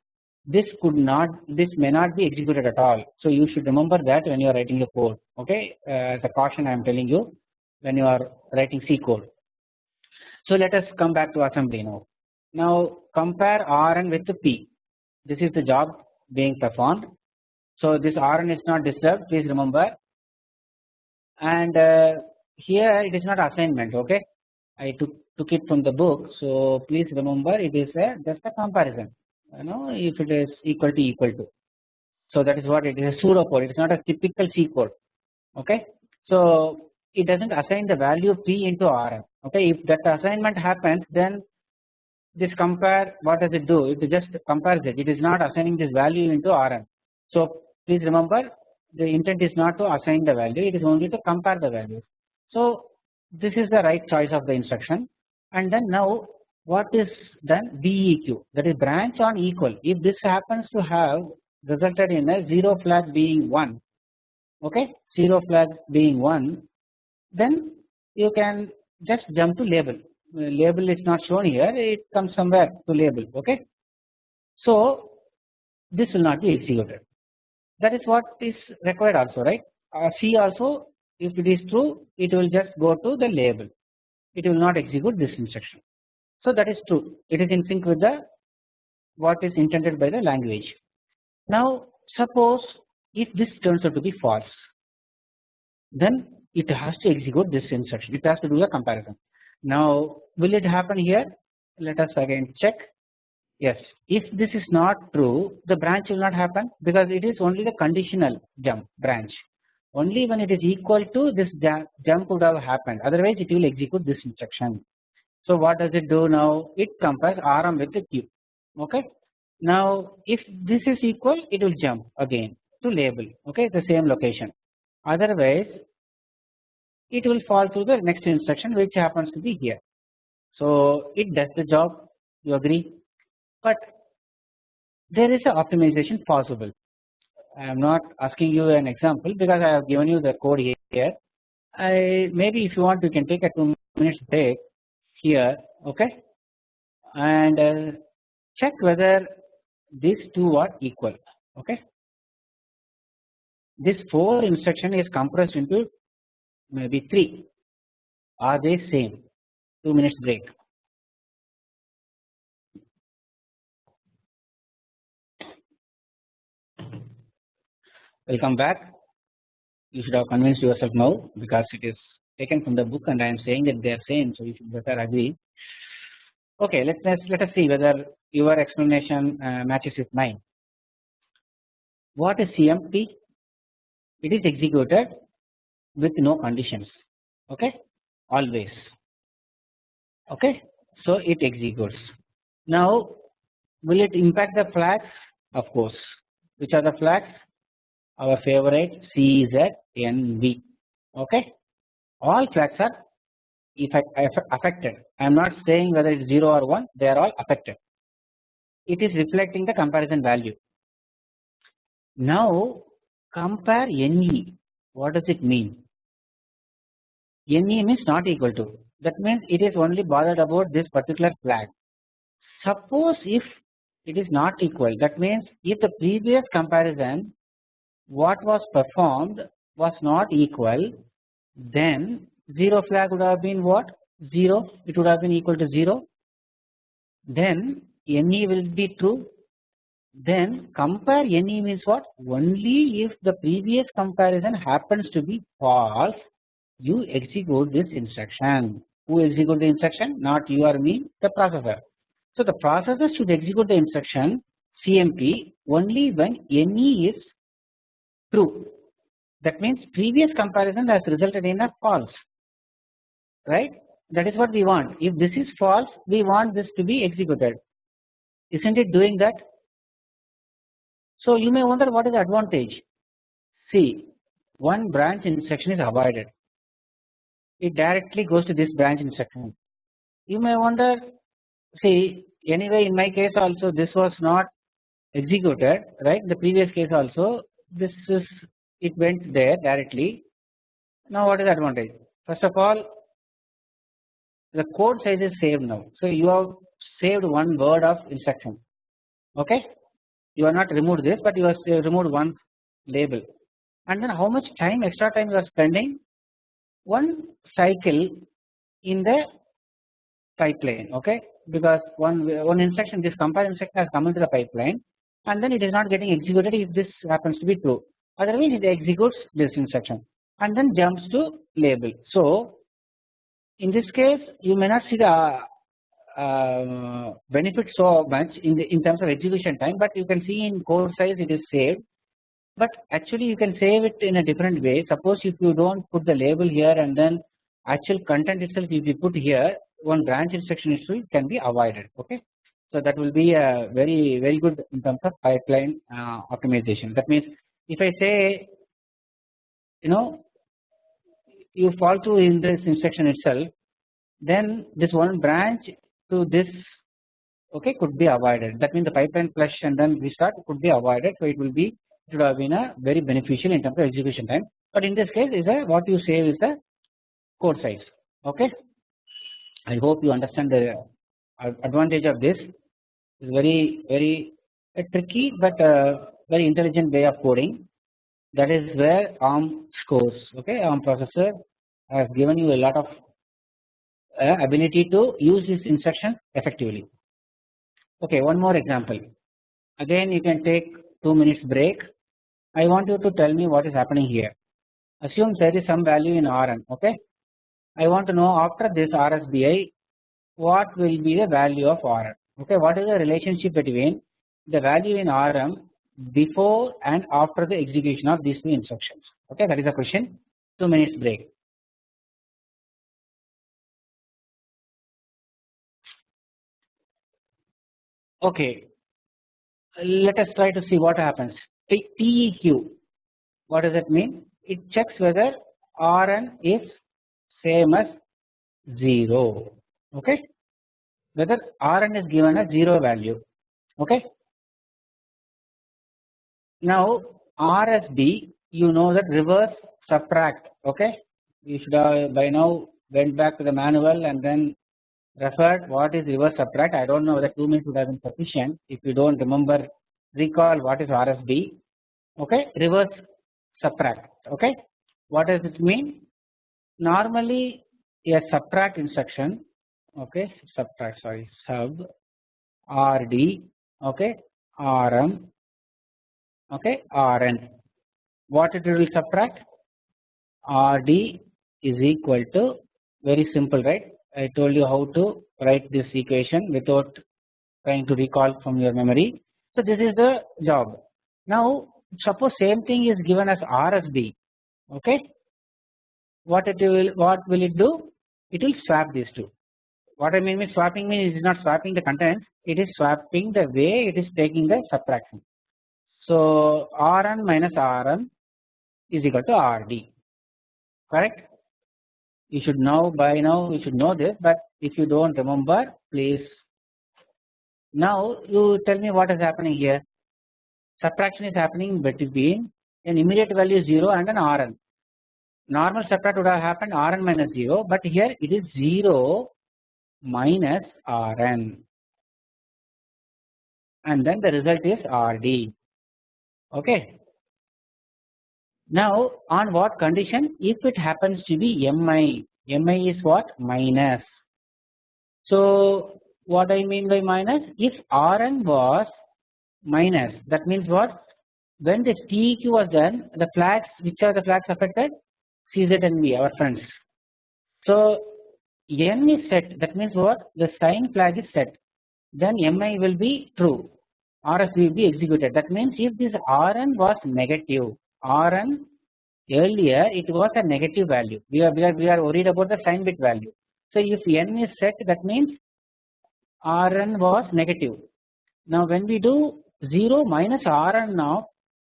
this could not this may not be executed at all. So you should remember that when you are writing the code okay uh, the caution I am telling you when you are writing C code. So let us come back to assembly now. Now compare Rn with the P this is the job being performed. So this Rn is not disturbed please remember and uh, here it is not assignment okay? I took took it from the book. So please remember it is a just a comparison. You know if it is equal to equal to. So that is what it is a pseudo code it is not a typical C code okay? So it does not assign the value p into Rm okay? If that assignment happens then this compare what does it do? It just compares it. It is not assigning this value into Rm. So please remember the intent is not to assign the value it is only to compare the values. So this is the right choice of the instruction. And then now what is done BEQ that is branch on equal. If this happens to have resulted in a 0 flag being 1 okay 0 flag being 1 then you can just jump to label. Label is not shown here it comes somewhere to label okay. So this will not be executed that is what is required also right uh, C also if it is true it will just go to the label it will not execute this instruction. So that is true it is in sync with the what is intended by the language. Now suppose if this turns out to be false then it has to execute this instruction it has to do a comparison. Now will it happen here let us again check Yes, if this is not true, the branch will not happen because it is only the conditional jump branch. Only when it is equal to this jump would have happened. Otherwise, it will execute this instruction. So what does it do now? It compares Rm with the Q. Okay. Now, if this is equal, it will jump again to label. Okay, the same location. Otherwise, it will fall to the next instruction, which happens to be here. So it does the job you agree but there is a optimization possible. I am not asking you an example because I have given you the code here. I maybe if you want you can take a 2 minutes break here okay and uh, check whether these two are equal okay. This 4 instruction is compressed into maybe 3 are they same 2 minutes break. Welcome back. You should have convinced yourself now because it is taken from the book and I am saying that they are same so you should better agree. Okay, let us let us see whether your explanation uh, matches with mine. What is CMP? It is executed with no conditions. Okay, always. Okay, so it executes. Now, will it impact the flags? Of course. Which are the flags? Our favorite CZNV okay? All flags are if affected. I am not saying whether it is 0 or 1 they are all affected. It is reflecting the comparison value. Now compare NE what does it mean? NE means not equal to. That means it is only bothered about this particular flag. Suppose if it is not equal that means if the previous comparison what was performed was not equal then 0 flag would have been what? 0 it would have been equal to 0 then NE will be true. Then compare NE means what? Only if the previous comparison happens to be false you execute this instruction. Who execute the instruction? Not you or me the processor. So the processor should execute the instruction CMP only when NE is true. That means previous comparison has resulted in a false. Right? That is what we want. If this is false we want this to be executed. Isn't it doing that? So you may wonder what is the advantage? See one branch instruction is avoided. It directly goes to this branch instruction. You may wonder see anyway in my case also this was not executed right? The previous case also this is it went there directly. Now what is the advantage? First of all the code size is saved now. So you have saved one word of instruction. Okay? You are not removed this but you have removed one label. And then how much time extra time you are spending? One cycle in the pipeline. Okay? Because one one instruction this compare instruction has come into the pipeline and then it is not getting executed if this happens to be true. Otherwise it executes this instruction and then jumps to label. So in this case you may not see the uh, benefit so much in the in terms of execution time but you can see in code size it is saved. But actually you can save it in a different way. Suppose if you don't put the label here and then actual content itself if you put here one branch instruction issue can be avoided okay so that will be a very very good in terms of pipeline uh, optimization. That means if I say you know you fall to in this instruction itself then this one branch to this okay could be avoided. That means the pipeline flush and then restart could be avoided. So it will be it would have been a very beneficial in terms of execution time. But in this case is a what you save is the code size okay? I hope you understand the advantage of this is very very tricky but very intelligent way of coding. That is where ARM scores okay? ARM processor has given you a lot of uh, ability to use this instruction effectively. Okay one more example. Again you can take 2 minutes break. I want you to tell me what is happening here. Assume there is some value in Rn okay? I want to know after this RSBMI what will be the value of Rn okay what is the relationship between the value in RM before and after the execution of these two instructions? Okay that is the question. 2 minutes break. Okay let us try to see what happens. TEQ what does it mean? It checks whether Rn is same as 0 okay whether Rn is given a 0 value okay. Now RSB you know that reverse subtract okay? You should have by now went back to the manual and then referred what is reverse subtract. I do not know whether 2 minutes would have been sufficient if you do not remember recall what is RSB okay? Reverse subtract okay? What does it mean? Normally a subtract instruction okay subtract sorry. Sub rd okay rm okay rn. What it will subtract? Rd is equal to very simple right? I told you how to write this equation without trying to recall from your memory. So this is the job. Now suppose same thing is given as RSB okay? What it will what will it do? It will swap these two what I mean by swapping means it is not swapping the contents it is swapping the way it is taking the subtraction. So Rn minus Rm is equal to Rd. Correct? You should know by now you should know this but if you do not remember please. Now you tell me what is happening here. Subtraction is happening between an immediate value 0 and an Rn. Normal subtract would have happened Rn minus 0 but here it is 0 minus Rn. And then the result is Rd. Okay? Now on what condition? If it happens to be mi, mi is what? Minus. So what I mean by minus? If Rn was minus that means what? When the TEQ was done the flags which are the flags affected? CZNV our friends. So n is set. That means what? The sign flag is set. Then mi will be true. RS will be executed. That means if this Rn was negative Rn earlier it was a negative value. We are, we are we are worried about the sign bit value. So if n is set that means Rn was negative. Now when we do 0 minus Rn now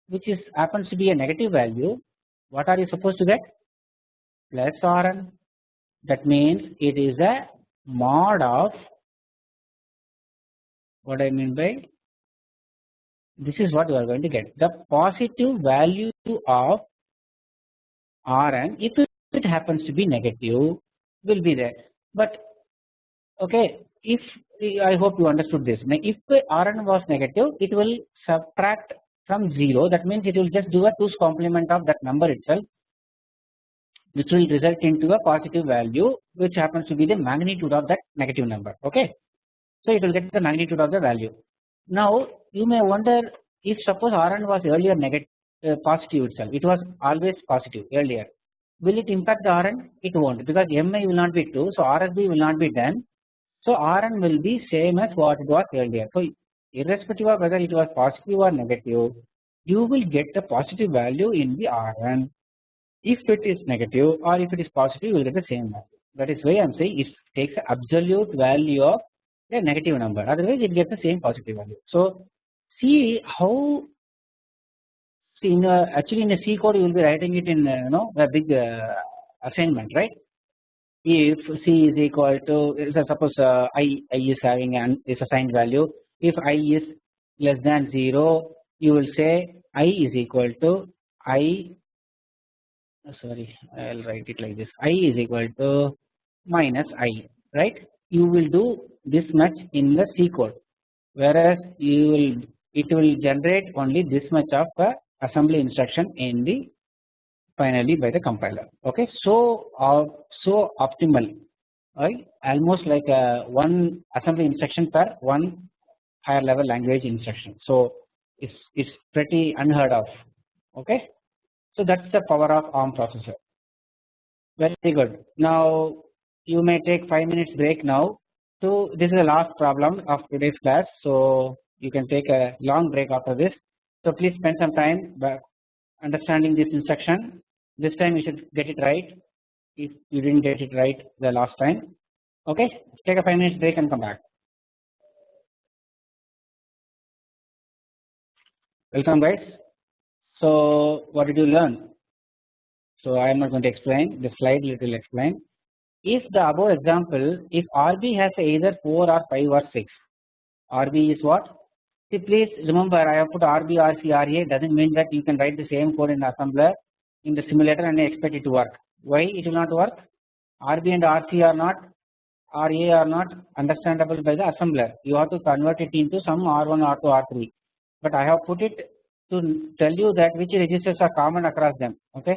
which is happens to be a negative value what are you supposed to get? Plus Rn that means it is a mod of what I mean by this is what you are going to get. The positive value of Rn if it happens to be negative will be there. But okay if I hope you understood this. If Rn was negative it will subtract from 0 that means it will just do a 2's complement of that number itself which will result into a positive value which happens to be the magnitude of that negative number okay. So it will get the magnitude of the value. Now you may wonder if suppose Rn was earlier negative uh, positive itself it was always positive earlier will it impact the Rn it won't because Mi will not be 2 so RSB will not be done so Rn will be same as what it was earlier so irrespective of whether it was positive or negative you will get the positive value in the Rn if it is negative or if it is positive you will get the same value that is why I am saying it takes absolute value of a negative number otherwise it gets the same positive value. So see how in a, actually in a C code you will be writing it in uh, you know a big uh, assignment right. If C is equal to suppose uh, I, I is having an is assigned value if I is less than 0 you will say I is equal to I sorry I will write it like this. I is equal to minus I right? You will do this much in the C code whereas you will it will generate only this much of a assembly instruction in the finally by the compiler. Okay so uh, so optimal. Right? Almost like a one assembly instruction per one higher level language instruction. So it's it's pretty unheard of. Okay so that's the power of ARM processor very good now you may take 5 minutes break now so this is the last problem of today's class so you can take a long break after this so please spend some time understanding this instruction. This time you should get it right. If you didn't get it right the last time, okay. Take a five minutes break and come back. Welcome guys. So what did you learn? So I am not going to explain the slide. It will explain. if the above example if RB has either 4 or 5 or 6 RB is what see please remember I have put RB RC RA doesn't mean that you can write the same code in assembler in the simulator and expect it to work why it will not work RB and RC are not RA are not understandable by the assembler you have to convert it into some R1 R2 R3 but I have put it to tell you that which registers are common across them okay?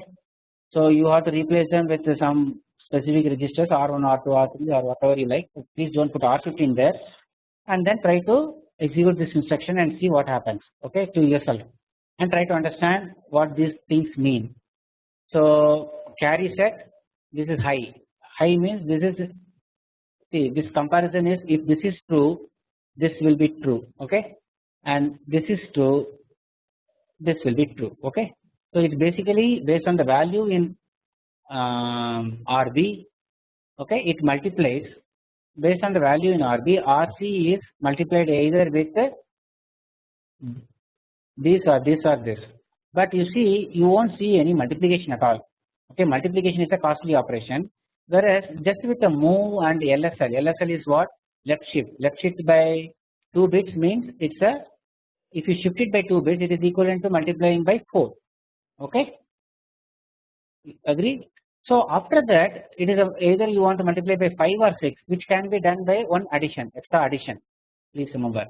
So you have to replace them with some specific registers R1 R2 R3 or whatever you like. Please don't put R15 there. And then try to execute this instruction and see what happens okay to yourself. And try to understand what these things mean. So carry set this is high. High means this is see this comparison is if this is true this will be true okay? And this is true this will be true okay? So it's basically based on the value in um, RB okay? It multiplies. Based on the value in RB RC is multiplied either with this or this or this. But you see you won't see any multiplication at all okay? Multiplication is a costly operation. Whereas just with the move and LSL LSL is what? Left shift. Left shift by 2 bits means it's a if you shift it by 2 bits it is equivalent to multiplying by 4 okay? Agree so after that it is a, either you want to multiply by 5 or 6 which can be done by one addition extra addition. Please remember.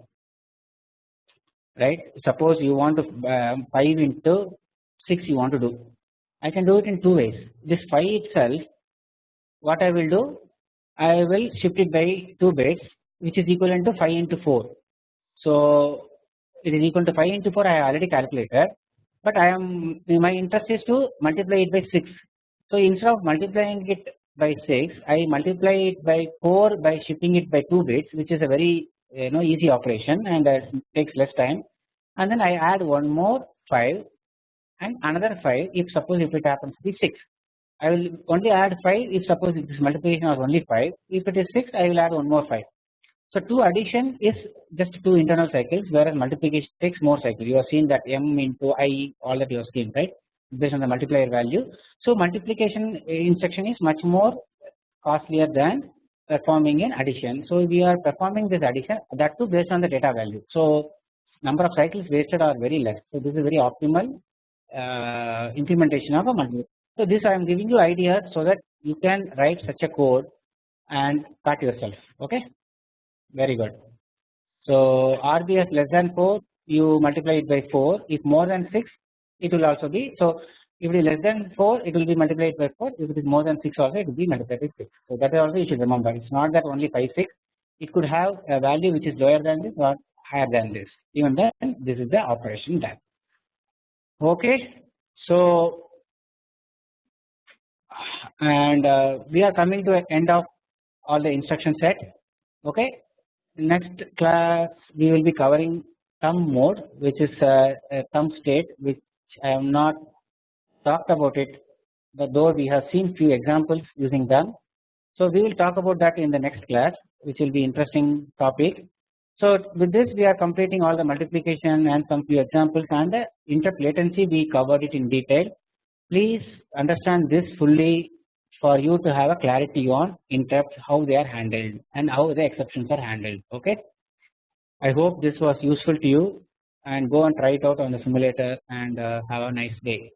Right? Suppose you want to um, 5 into 6 you want to do. I can do it in two ways. This 5 itself what I will do? I will shift it by 2 bits which is equivalent to 5 into 4 so it is equal to 5 into 4 I already calculated. But I am my interest is to multiply it by 6 so instead of multiplying it by 6 I multiply it by 4 by shifting it by 2 bits which is a very you know easy operation and uh, takes less time. And then I add one more 5 and another 5 if suppose if it happens to be 6 I will only add 5 if suppose this multiplication was only 5 if it is 6 I will add one more 5 so 2 addition is just 2 internal cycles whereas multiplication takes more cycles you have seen that m into i all that you have seen right based on the multiplier value. So multiplication instruction is much more costlier than performing an addition. So we are performing this addition that too based on the data value. So number of cycles wasted are very less. So this is very optimal uh, implementation of a multiplier. So this I am giving you ideas so that you can write such a code and cut yourself. Okay very good. So RBS less than 4 you multiply it by 4 if more than 6 it will also be so if it is less than 4 it will be multiplied by 4 if it is more than 6 also it will be multiplied by 6 so that is also you should remember. It is not that only 5 6 it could have a value which is lower than this or higher than this. Even then this is the operation done. Okay. So and uh, we are coming to the end of all the instruction set. Okay next class we will be covering thumb mode which is a, a thumb state which I have not talked about it but though we have seen few examples using them. So we will talk about that in the next class which will be interesting topic. So with this we are completing all the multiplication and some few examples and uh, the interrupt latency we covered it in detail. Please understand this fully for you to have a clarity on interrupts how they are handled and how the exceptions are handled okay. I hope this was useful to you and go and try it out on the simulator and uh, have a nice day.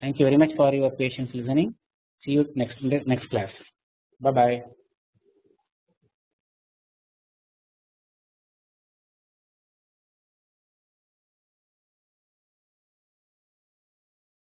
Thank you very much for your patience listening. See you next next class. Bye bye.